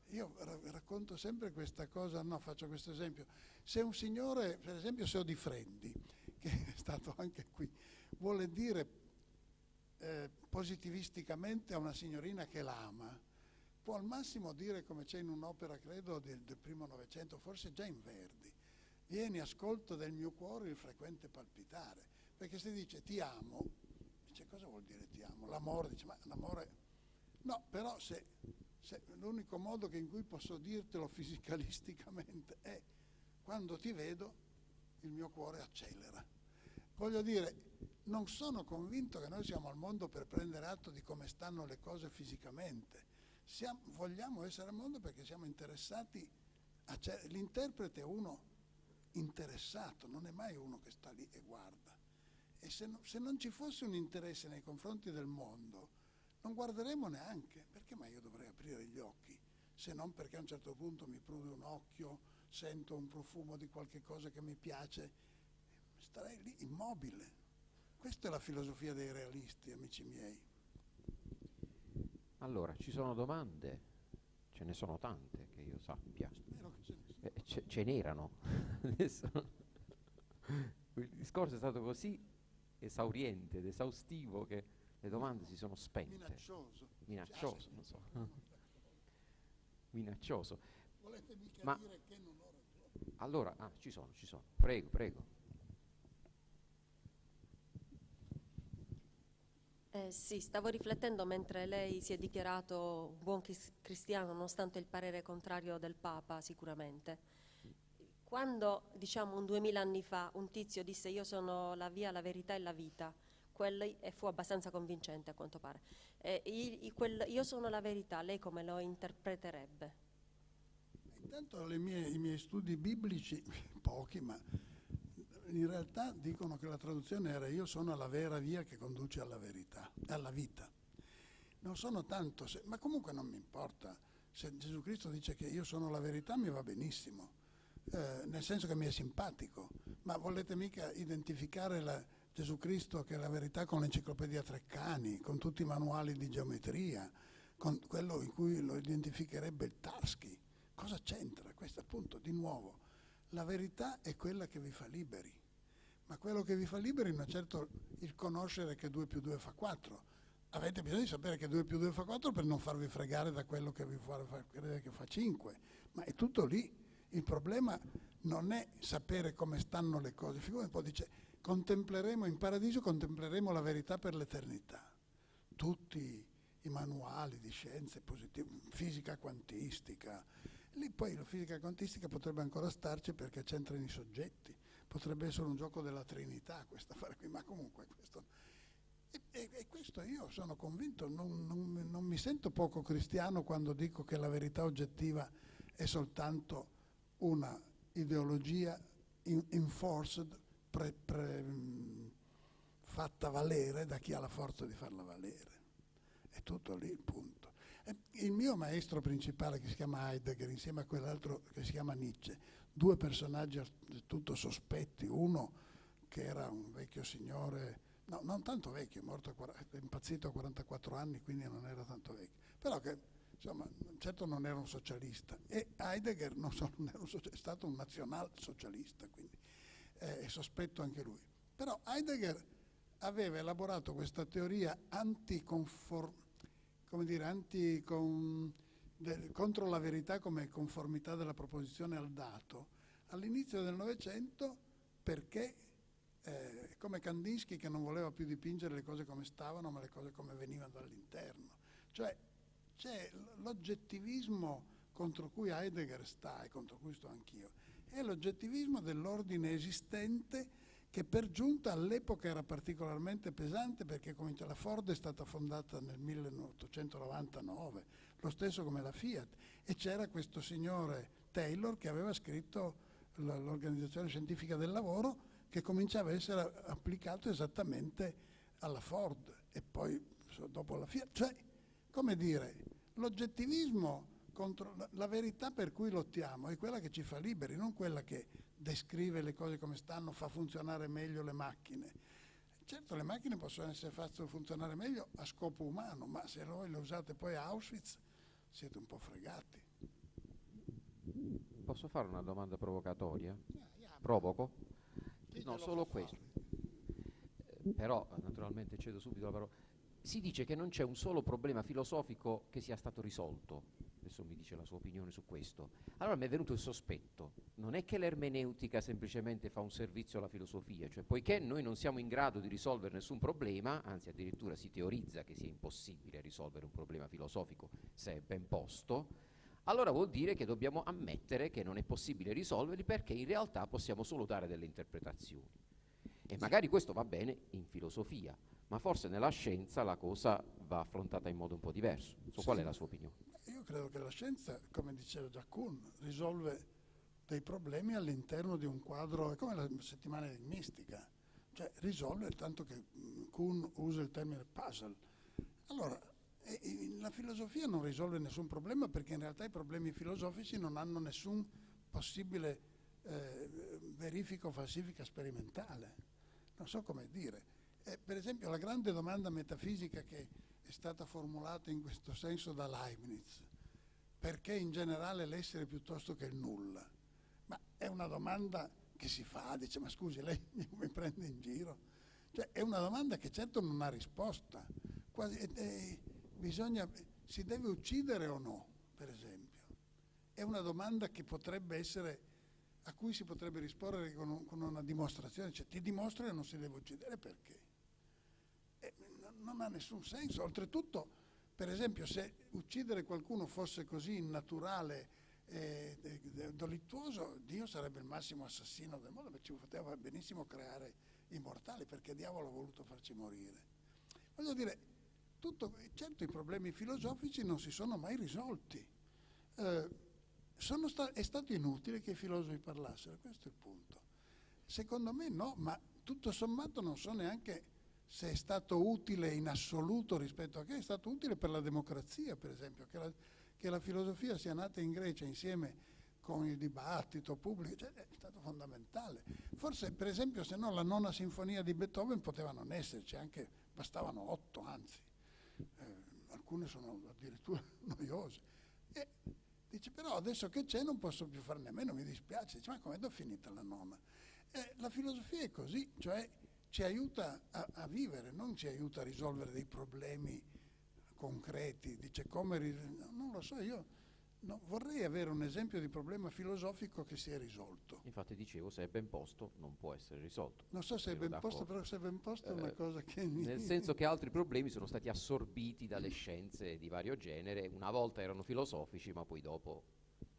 Io racconto sempre questa cosa, no, faccio questo esempio. Se un signore, per esempio se Odifreddi, che è stato anche qui, vuole dire eh, positivisticamente a una signorina che l'ama, può al massimo dire come c'è in un'opera, credo, del, del primo Novecento, forse già in Verdi, vieni, ascolto del mio cuore il frequente palpitare, perché se dice ti amo, Dice, cosa vuol dire ti amo? L'amore, dice, ma l'amore... No, però se, se l'unico modo in cui posso dirtelo fisicalisticamente è quando ti vedo il mio cuore accelera. Voglio dire, non sono convinto che noi siamo al mondo per prendere atto di come stanno le cose fisicamente. Siamo, vogliamo essere al mondo perché siamo interessati a... L'interprete è uno interessato, non è mai uno che sta lì e guarda. E se, no, se non ci fosse un interesse nei confronti del mondo, non guarderemo neanche. Perché mai io dovrei aprire gli occhi? Se non perché a un certo punto mi prude un occhio, sento un profumo di qualche cosa che mi piace, starei lì immobile. Questa è la filosofia dei realisti, amici miei. Allora, ci sono domande? Ce ne sono tante che io sappia. Spero che ce ne. Eh, ce, ce n'erano. Adesso il discorso è stato così esauriente ed esaustivo che le domande si sono spente. Minaccioso. Minaccioso, non so. Minaccioso. Volete mica Ma- dire che non ho ragione? Allora, ah, ci sono, ci sono. Prego, prego. Eh, sì, stavo riflettendo mentre lei si è dichiarato un buon cristiano nonostante il parere contrario del Papa, sicuramente. Quando, diciamo, un duemila anni fa un tizio disse io sono la via, la verità e la vita, e fu abbastanza convincente a quanto pare. Eh, i- i- quel io sono la verità, lei come lo interpreterebbe? Intanto mie- i miei studi biblici, pochi, ma in realtà dicono che la traduzione era io sono la vera via che conduce alla verità, alla vita. Non sono tanto, se- ma comunque non mi importa. Se Gesù Cristo dice che io sono la verità mi va benissimo, eh, nel senso che mi è simpatico, ma volete mica identificare la- Gesù Cristo che è la verità con l'enciclopedia Treccani, con tutti i manuali di geometria, con quello in cui lo identificherebbe il Tarski. Cosa c'entra? Questo appunto, di nuovo, la verità è quella che vi fa liberi, ma quello che vi fa liberi non è certo il conoscere che 2 più 2 fa 4. Avete bisogno di sapere che 2 più 2 fa 4 per non farvi fregare da quello che vi fa credere che fa 5, ma è tutto lì. Il problema non è sapere come stanno le cose. Figurati, poi dice, contempleremo in paradiso, contempleremo la verità per l'eternità. Tutti i manuali di scienze positive, fisica quantistica, lì poi la fisica quantistica potrebbe ancora starci perché c'entrano i soggetti, potrebbe essere un gioco della Trinità questa affare qui, ma comunque questo... E, e- e questo io sono convinto, non, non- non mi sento poco cristiano quando dico che la verità oggettiva è soltanto una ideologia enforced, pre- pre- fatta valere da chi ha la forza di farla valere. È tutto lì il punto. Il mio maestro principale che si chiama Heidegger insieme a quell'altro che si chiama Nietzsche, due personaggi del tutto sospetti, uno che era un vecchio signore, no, non tanto vecchio, morto è impazzito a 44 anni, quindi non era tanto vecchio, però che insomma, certo non era un socialista e Heidegger non, solo non un socialista, è stato un nazionalsocialista, quindi eh, è sospetto anche lui. Però Heidegger aveva elaborato questa teoria anticonfor- come dire, anticon- del- contro la verità come conformità della proposizione al dato all'inizio del Novecento perché eh, come Kandinsky che non voleva più dipingere le cose come stavano ma le cose come venivano dall'interno. Cioè l- l'oggettivismo contro cui Heidegger sta e contro cui sto anch'io, è l'oggettivismo dell'ordine esistente che per giunta all'epoca era particolarmente pesante perché la Ford è stata fondata nel 1899, lo stesso come la Fiat, e c'era questo signore Taylor che aveva scritto l'Organizzazione Scientifica del Lavoro che cominciava a essere applicato esattamente alla Ford e poi dopo la Fiat. Cioè, come dire, l'oggettivismo contro la, la verità per cui lottiamo è quella che ci fa liberi, non quella che descrive le cose come stanno, fa funzionare meglio le macchine. Certo, le macchine possono essere fatte funzionare meglio a scopo umano, ma se voi le usate poi a Auschwitz siete un po' fregati. Posso fare una domanda provocatoria? Provoco? No, solo questo. Eh, Però, naturalmente, cedo subito la parola. Si dice che non c'è un solo problema filosofico che sia stato risolto. Adesso mi dice la sua opinione su questo. Allora mi è venuto il sospetto. Non è che l'ermeneutica semplicemente fa un servizio alla filosofia, cioè poiché noi non siamo in grado di risolvere nessun problema, anzi addirittura si teorizza che sia impossibile risolvere un problema filosofico se è ben posto, allora vuol dire che dobbiamo ammettere che non è possibile risolverli perché in realtà possiamo solo dare delle interpretazioni. E magari questo va bene in filosofia, ma forse nella scienza la cosa va affrontata in modo un po' diverso. So qual è la sua opinione? Io credo che la scienza, come diceva già Kuhn, risolve dei problemi all'interno di un quadro, è come la settimana enigmistica, cioè risolvere, tanto che mm, Kuhn usa il termine puzzle. Allora, la filosofia non risolve nessun problema perché in realtà i problemi filosofici non hanno nessun possibile eh, verifica o falsifica sperimentale. Non so come dire. Eh, per esempio la grande domanda metafisica che è stata formulata in questo senso da Leibniz, perché in generale l'essere piuttosto che il nulla? Ma è una domanda che si fa, dice ma scusi lei mi prende in giro? Cioè è una domanda che certo non ha risposta, Quasi, eh, bisogna, si deve uccidere o no, per esempio? È una domanda che potrebbe essere, a cui si potrebbe rispondere con una dimostrazione, cioè ti dimostro che non si deve uccidere perché? Non ha nessun senso, oltretutto per esempio se uccidere qualcuno fosse così innaturale e delittuoso, Dio sarebbe il massimo assassino del mondo, perché ci poteva benissimo creare immortali, perché diavolo ha voluto farci morire. Voglio dire, tutto, certo i problemi filosofici non si sono mai risolti. Eh, sta- è stato inutile che i filosofi parlassero, questo è il punto. Secondo me no, ma tutto sommato non so neanche se è stato utile in assoluto rispetto a che è stato utile per la democrazia, per esempio, che la, che la filosofia sia nata in Grecia insieme con il dibattito pubblico, cioè, è stato fondamentale. Forse, per esempio, se no la nona sinfonia di Beethoven poteva non esserci, anche bastavano otto, anzi, eh, alcune sono addirittura noiose. E dice, però adesso che c'è non posso più farne a meno, mi dispiace. Dice, ma come è finita la nona? Eh, la filosofia è così, cioè ci aiuta a, a, vivere, non ci aiuta a risolvere dei problemi concreti. Dice come, non lo so, io no, vorrei avere un esempio di problema filosofico che si è risolto. Infatti dicevo, se è ben posto non può essere risolto. Non so se è ben posto, però se è ben posto eh, è una eh, cosa che... Nel senso che altri problemi sono stati assorbiti dalle scienze di vario genere, una volta erano filosofici, ma poi dopo...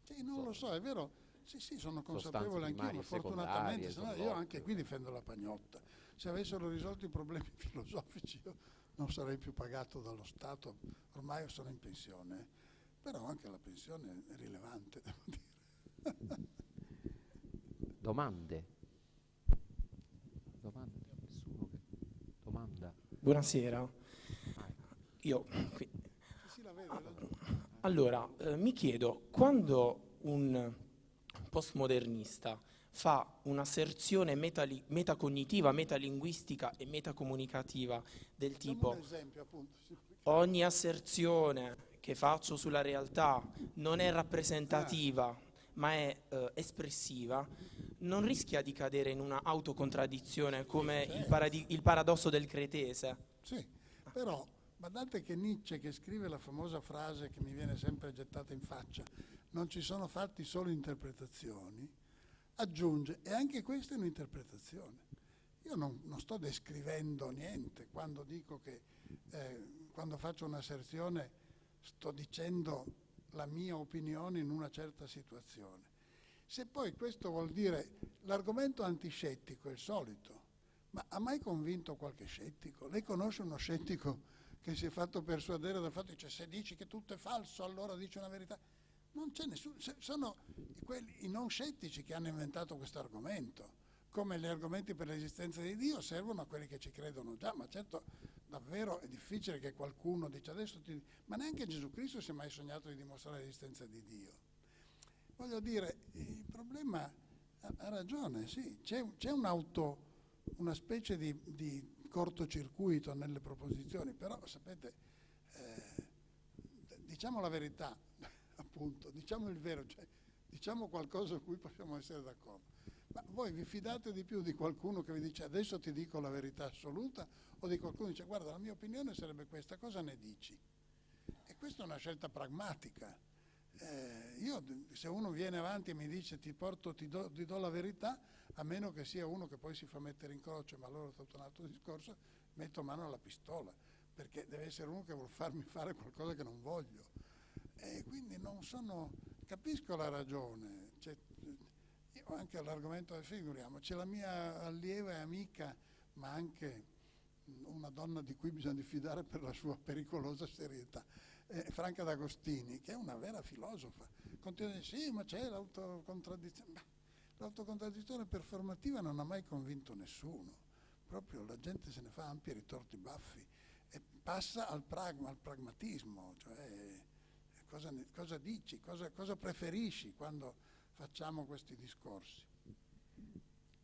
Sì, non so, lo so, è vero. Sì, sì, sono consapevole anch'io, ma fortunatamente io anche qui difendo la pagnotta se avessero risolto i problemi filosofici io non sarei più pagato dallo Stato, ormai sono in pensione, però anche la pensione è rilevante, devo dire. Domande? Domande? Nessuno che domanda? Buonasera. Io qui. Allora, eh, mi chiedo, quando un postmodernista fa un'asserzione metali- metacognitiva, metalinguistica e metacomunicativa del tipo ogni asserzione che faccio sulla realtà non è rappresentativa ma è eh, espressiva, non rischia di cadere in una autocontraddizione come il, paradi- il paradosso del cretese. Sì, però guardate che Nietzsche che scrive la famosa frase che mi viene sempre gettata in faccia, non ci sono fatti solo interpretazioni, aggiunge, e anche questa è un'interpretazione. Io non, non sto descrivendo niente quando dico che, eh, quando faccio un'asserzione, sto dicendo la mia opinione in una certa situazione. Se poi questo vuol dire l'argomento antiscettico è il solito, ma ha mai convinto qualche scettico? Lei conosce uno scettico che si è fatto persuadere dal fatto che cioè, se dici che tutto è falso allora dici una verità? Non c'è nessuno, sono quelli, i non scettici che hanno inventato questo argomento, come gli argomenti per l'esistenza di Dio servono a quelli che ci credono già, ma certo davvero è difficile che qualcuno dica adesso ti... ma neanche Gesù Cristo si è mai sognato di dimostrare l'esistenza di Dio. Voglio dire, il problema ha, ragione, sì, c'è, un'auto, una specie di, di, cortocircuito nelle proposizioni, però sapete, eh, diciamo la verità, appunto, diciamo il vero, cioè, diciamo qualcosa su cui possiamo essere d'accordo. Ma voi vi fidate di più di qualcuno che vi dice adesso ti dico la verità assoluta o di qualcuno che dice guarda la mia opinione sarebbe questa, cosa ne dici? E questa è una scelta pragmatica. Eh, io se uno viene avanti e mi dice ti porto, ti do, ti do, la verità, a meno che sia uno che poi si fa mettere in croce, ma allora è tutto un altro discorso, metto mano alla pistola, perché deve essere uno che vuole farmi fare qualcosa che non voglio. E quindi non sono, capisco la ragione, cioè, io anche all'argomento del figuriamo, c'è la mia allieva e amica, ma anche una donna di cui bisogna diffidare per la sua pericolosa serietà, eh, Franca D'Agostini, che è una vera filosofa, continua a dire sì, ma c'è l'autocontraddizione. L'autocontraddizione performativa non ha mai convinto nessuno, proprio la gente se ne fa ampi ritorti baffi e passa al, pragma, al pragmatismo, cioè cosa, cosa dici, cosa, cosa preferisci quando facciamo questi discorsi.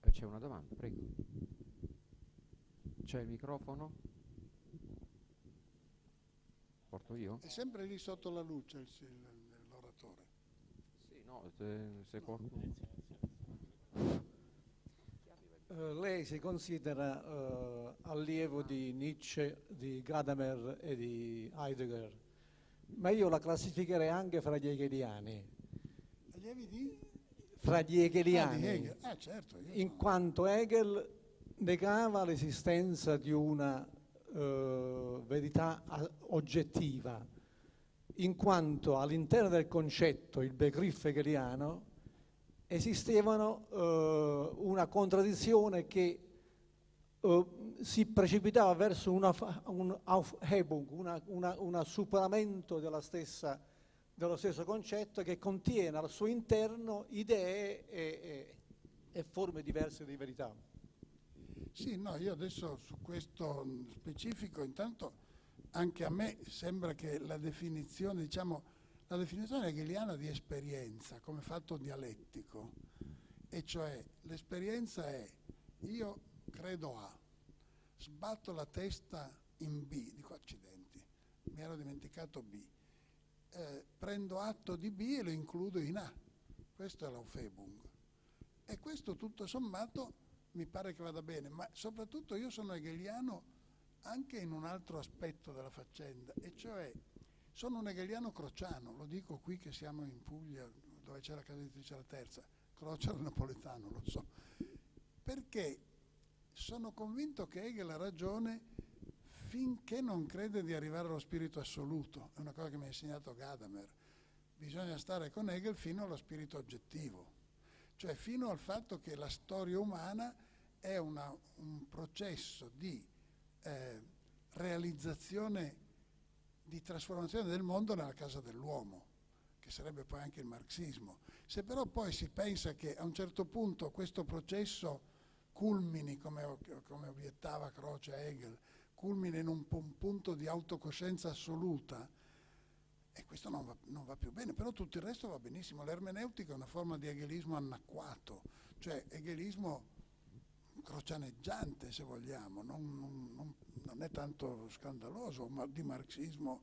Eh, c'è una domanda, prego. C'è il microfono? Porto io? È sempre lì sotto la luce l'oratore. Sì, no, se, se qualcuno... Uh, lei si considera uh, allievo di Nietzsche, di Gadamer e di Heidegger, ma io la classificherei anche fra gli hegeliani. Allievi di? Fra gli hegeliani, ah, Hegel. ah, certo, in no. quanto Hegel negava l'esistenza di una uh, verità oggettiva, in quanto all'interno del concetto, il Begriff hegeliano, esistevano uh, una contraddizione che uh, si precipitava verso una, un Aufhebung, una, una, una superamento stessa, dello stesso concetto che contiene al suo interno idee e, e, e forme diverse di verità. Sì, no, io adesso su questo specifico, intanto anche a me sembra che la definizione, diciamo, la definizione hegeliana di esperienza come fatto dialettico, e cioè l'esperienza è io credo A, sbatto la testa in B, dico accidenti, mi ero dimenticato B, eh, prendo atto di B e lo includo in A, questo è l'Aufebung. E questo tutto sommato mi pare che vada bene, ma soprattutto io sono hegeliano anche in un altro aspetto della faccenda, e cioè sono un hegeliano crociano, lo dico qui che siamo in Puglia, dove c'è la casa editrice La Terza, Croce napoletano, lo so, perché sono convinto che Hegel ha ragione finché non crede di arrivare allo spirito assoluto, è una cosa che mi ha insegnato Gadamer, bisogna stare con Hegel fino allo spirito oggettivo, cioè fino al fatto che la storia umana è una, un processo di eh, realizzazione di trasformazione del mondo nella casa dell'uomo, che sarebbe poi anche il marxismo. Se però poi si pensa che a un certo punto questo processo culmini, come, come obiettava Croce Hegel, culmina in un, un, punto di autocoscienza assoluta, e questo non va, non va, più bene, però tutto il resto va benissimo. L'ermeneutica è una forma di hegelismo anacquato, cioè hegelismo crocianeggiante se vogliamo, non, non, non, è tanto scandaloso, ma di marxismo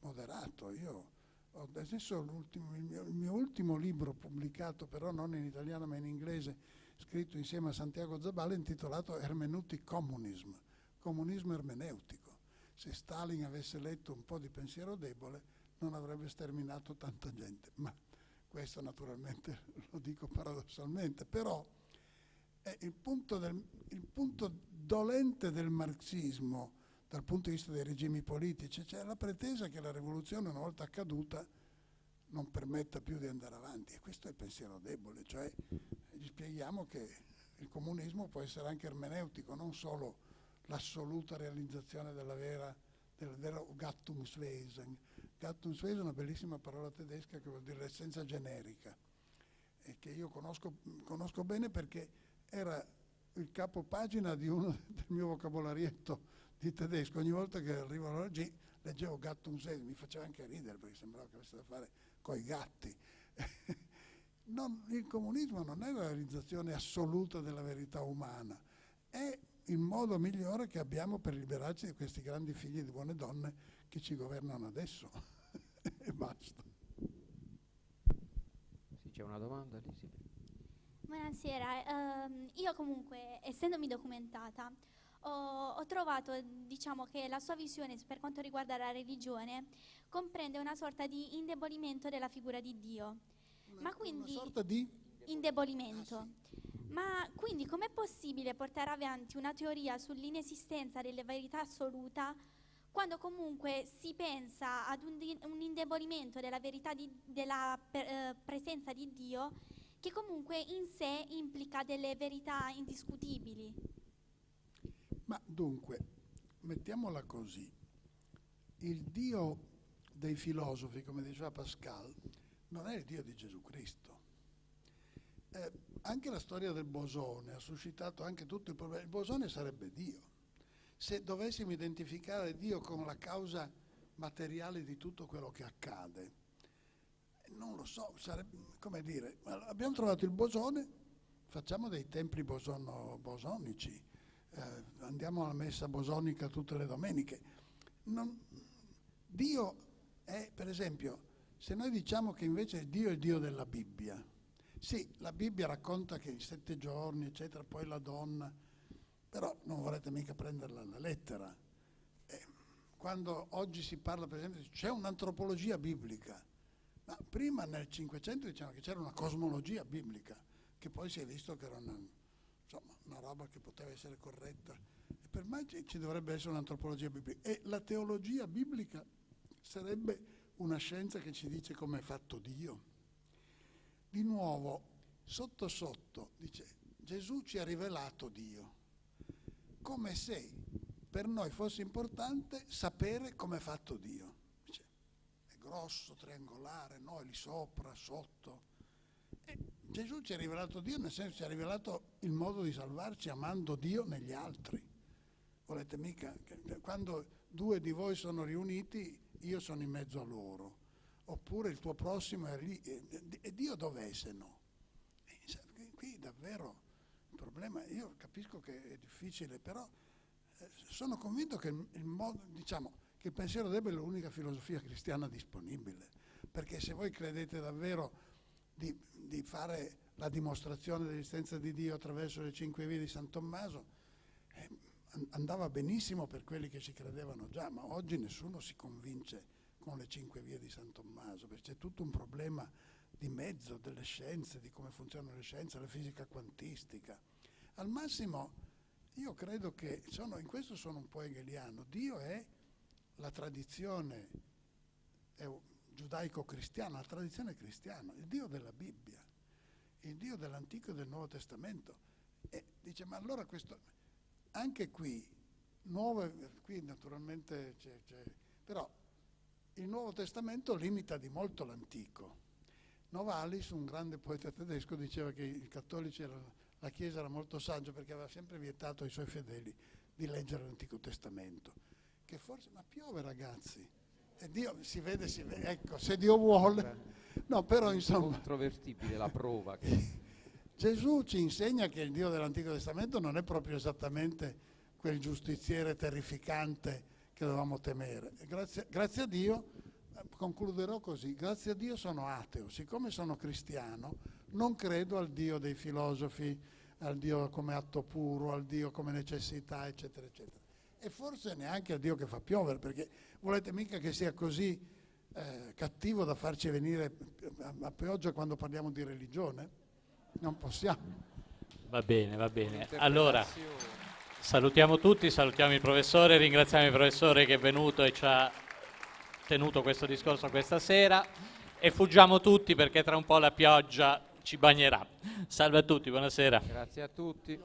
moderato. Io ho adesso il mio, il mio ultimo libro pubblicato, però non in italiano ma in inglese, scritto insieme a Santiago Zabala, intitolato Hermeneutic Communism, comunismo ermeneutico. Se Stalin avesse letto un po' di pensiero debole non avrebbe sterminato tanta gente, ma questo naturalmente lo dico paradossalmente, però è il punto, del, il punto dolente del marxismo dal punto di vista dei regimi politici, cioè la pretesa che la rivoluzione una volta accaduta non permetta più di andare avanti e questo è il pensiero debole, cioè gli spieghiamo che il comunismo può essere anche ermeneutico, non solo l'assoluta realizzazione della vera, del vero Gattungswesen. Gattungswesen è una bellissima parola tedesca che vuol dire l'essenza generica e che io conosco, conosco bene perché era il capo pagina di uno del mio vocabolarietto di tedesco. Ogni volta che arrivavo alla leggevo gatto un sei, mi faceva anche ridere perché sembrava che avesse da fare coi gatti. non, il comunismo non è la realizzazione assoluta della verità umana, è il modo migliore che abbiamo per liberarci di questi grandi figli di buone donne che ci governano adesso. e basta. Sì, c'è una domanda lì? Sì. Buonasera, uh, io comunque essendomi documentata ho, ho, trovato diciamo, che la sua visione per quanto riguarda la religione comprende una sorta di indebolimento della figura di Dio. Una, Ma quindi, una sorta di indebolimento. Ah, sì. Ma quindi com'è possibile portare avanti una teoria sull'inesistenza della verità assoluta quando comunque si pensa ad un, un indebolimento della verità di, della per, eh, presenza di Dio che comunque in sé implica delle verità indiscutibili. Ma dunque, mettiamola così, il Dio dei filosofi, come diceva Pascal, non è il Dio di Gesù Cristo. Eh, anche la storia del bosone ha suscitato anche tutto il problema. Il bosone sarebbe Dio. Se dovessimo identificare Dio come la causa materiale di tutto quello che accade, non lo so, sarebbe, come dire, abbiamo trovato il bosone, facciamo dei templi bosono, bosonici, eh, andiamo alla messa bosonica tutte le domeniche. Non, Dio è, per esempio, se noi diciamo che invece Dio è il Dio della Bibbia, sì, la Bibbia racconta che in sette giorni, eccetera, poi la donna, però non vorrete mica prenderla alla lettera. Eh, quando oggi si parla, per esempio, c'è un'antropologia biblica, ma prima nel Cinquecento dicevano che c'era una cosmologia biblica, che poi si è visto che era una, insomma, una roba che poteva essere corretta. E per me ci, dovrebbe essere un'antropologia biblica. E la teologia biblica sarebbe una scienza che ci dice come è fatto Dio. Di nuovo, sotto sotto, dice, Gesù ci ha rivelato Dio, come se per noi fosse importante sapere come è fatto Dio. Dice, è grosso, triangolare, no, è lì sopra, sotto. E Gesù ci ha rivelato Dio, nel senso ci ha rivelato il modo di salvarci amando Dio negli altri. Volete mica? Quando due di voi sono riuniti, io sono in mezzo a loro, oppure il tuo prossimo è lì, e, Dio dov'è se no? E, qui davvero il problema, io capisco che è difficile, però eh, sono convinto che il, il, modo, diciamo, che il pensiero debole è l'unica filosofia cristiana disponibile, perché se voi credete davvero di, di fare la dimostrazione dell'esistenza di Dio attraverso le cinque vie di San Tommaso, eh, andava benissimo per quelli che ci credevano già, ma oggi nessuno si convince con le cinque vie di San Tommaso, perché c'è tutto un problema di mezzo delle scienze, di come funzionano le scienze, la fisica quantistica. Al massimo io credo che, sono, in questo sono un po' hegeliano, Dio è la tradizione giudaico-cristiana, la tradizione cristiana, il Dio della Bibbia, il Dio dell'Antico e del Nuovo Testamento. E dice, ma allora questo, anche qui, nuove, qui naturalmente c'è, c'è, però il Nuovo Testamento limita di molto l'Antico. Novalis, un grande poeta tedesco, diceva che i cattolici erano, la Chiesa era molto saggia perché aveva sempre vietato ai suoi fedeli di leggere l'Antico Testamento. Che forse, ma piove ragazzi, Dio si vede, si vede, ecco, se Dio vuole. No, però insomma... Controvertibile la prova. Che... Gesù ci insegna che il Dio dell'Antico Testamento non è proprio esattamente quel giustiziere terrificante che dovevamo temere. Grazie, grazie, a Dio, concluderò così, grazie a Dio sono ateo, siccome sono cristiano non credo al Dio dei filosofi, al Dio come atto puro, al Dio come necessità, eccetera, eccetera. E forse neanche al Dio che fa piovere, perché volete mica che sia così eh, cattivo da farci venire a, a pioggia quando parliamo di religione? non possiamo. Va bene, va bene. Allora, salutiamo tutti, salutiamo il professore, ringraziamo il professore che è venuto e ci ha tenuto questo discorso questa sera e fuggiamo tutti perché tra un po' la pioggia ci bagnerà. Salve a tutti, buonasera. Grazie a tutti.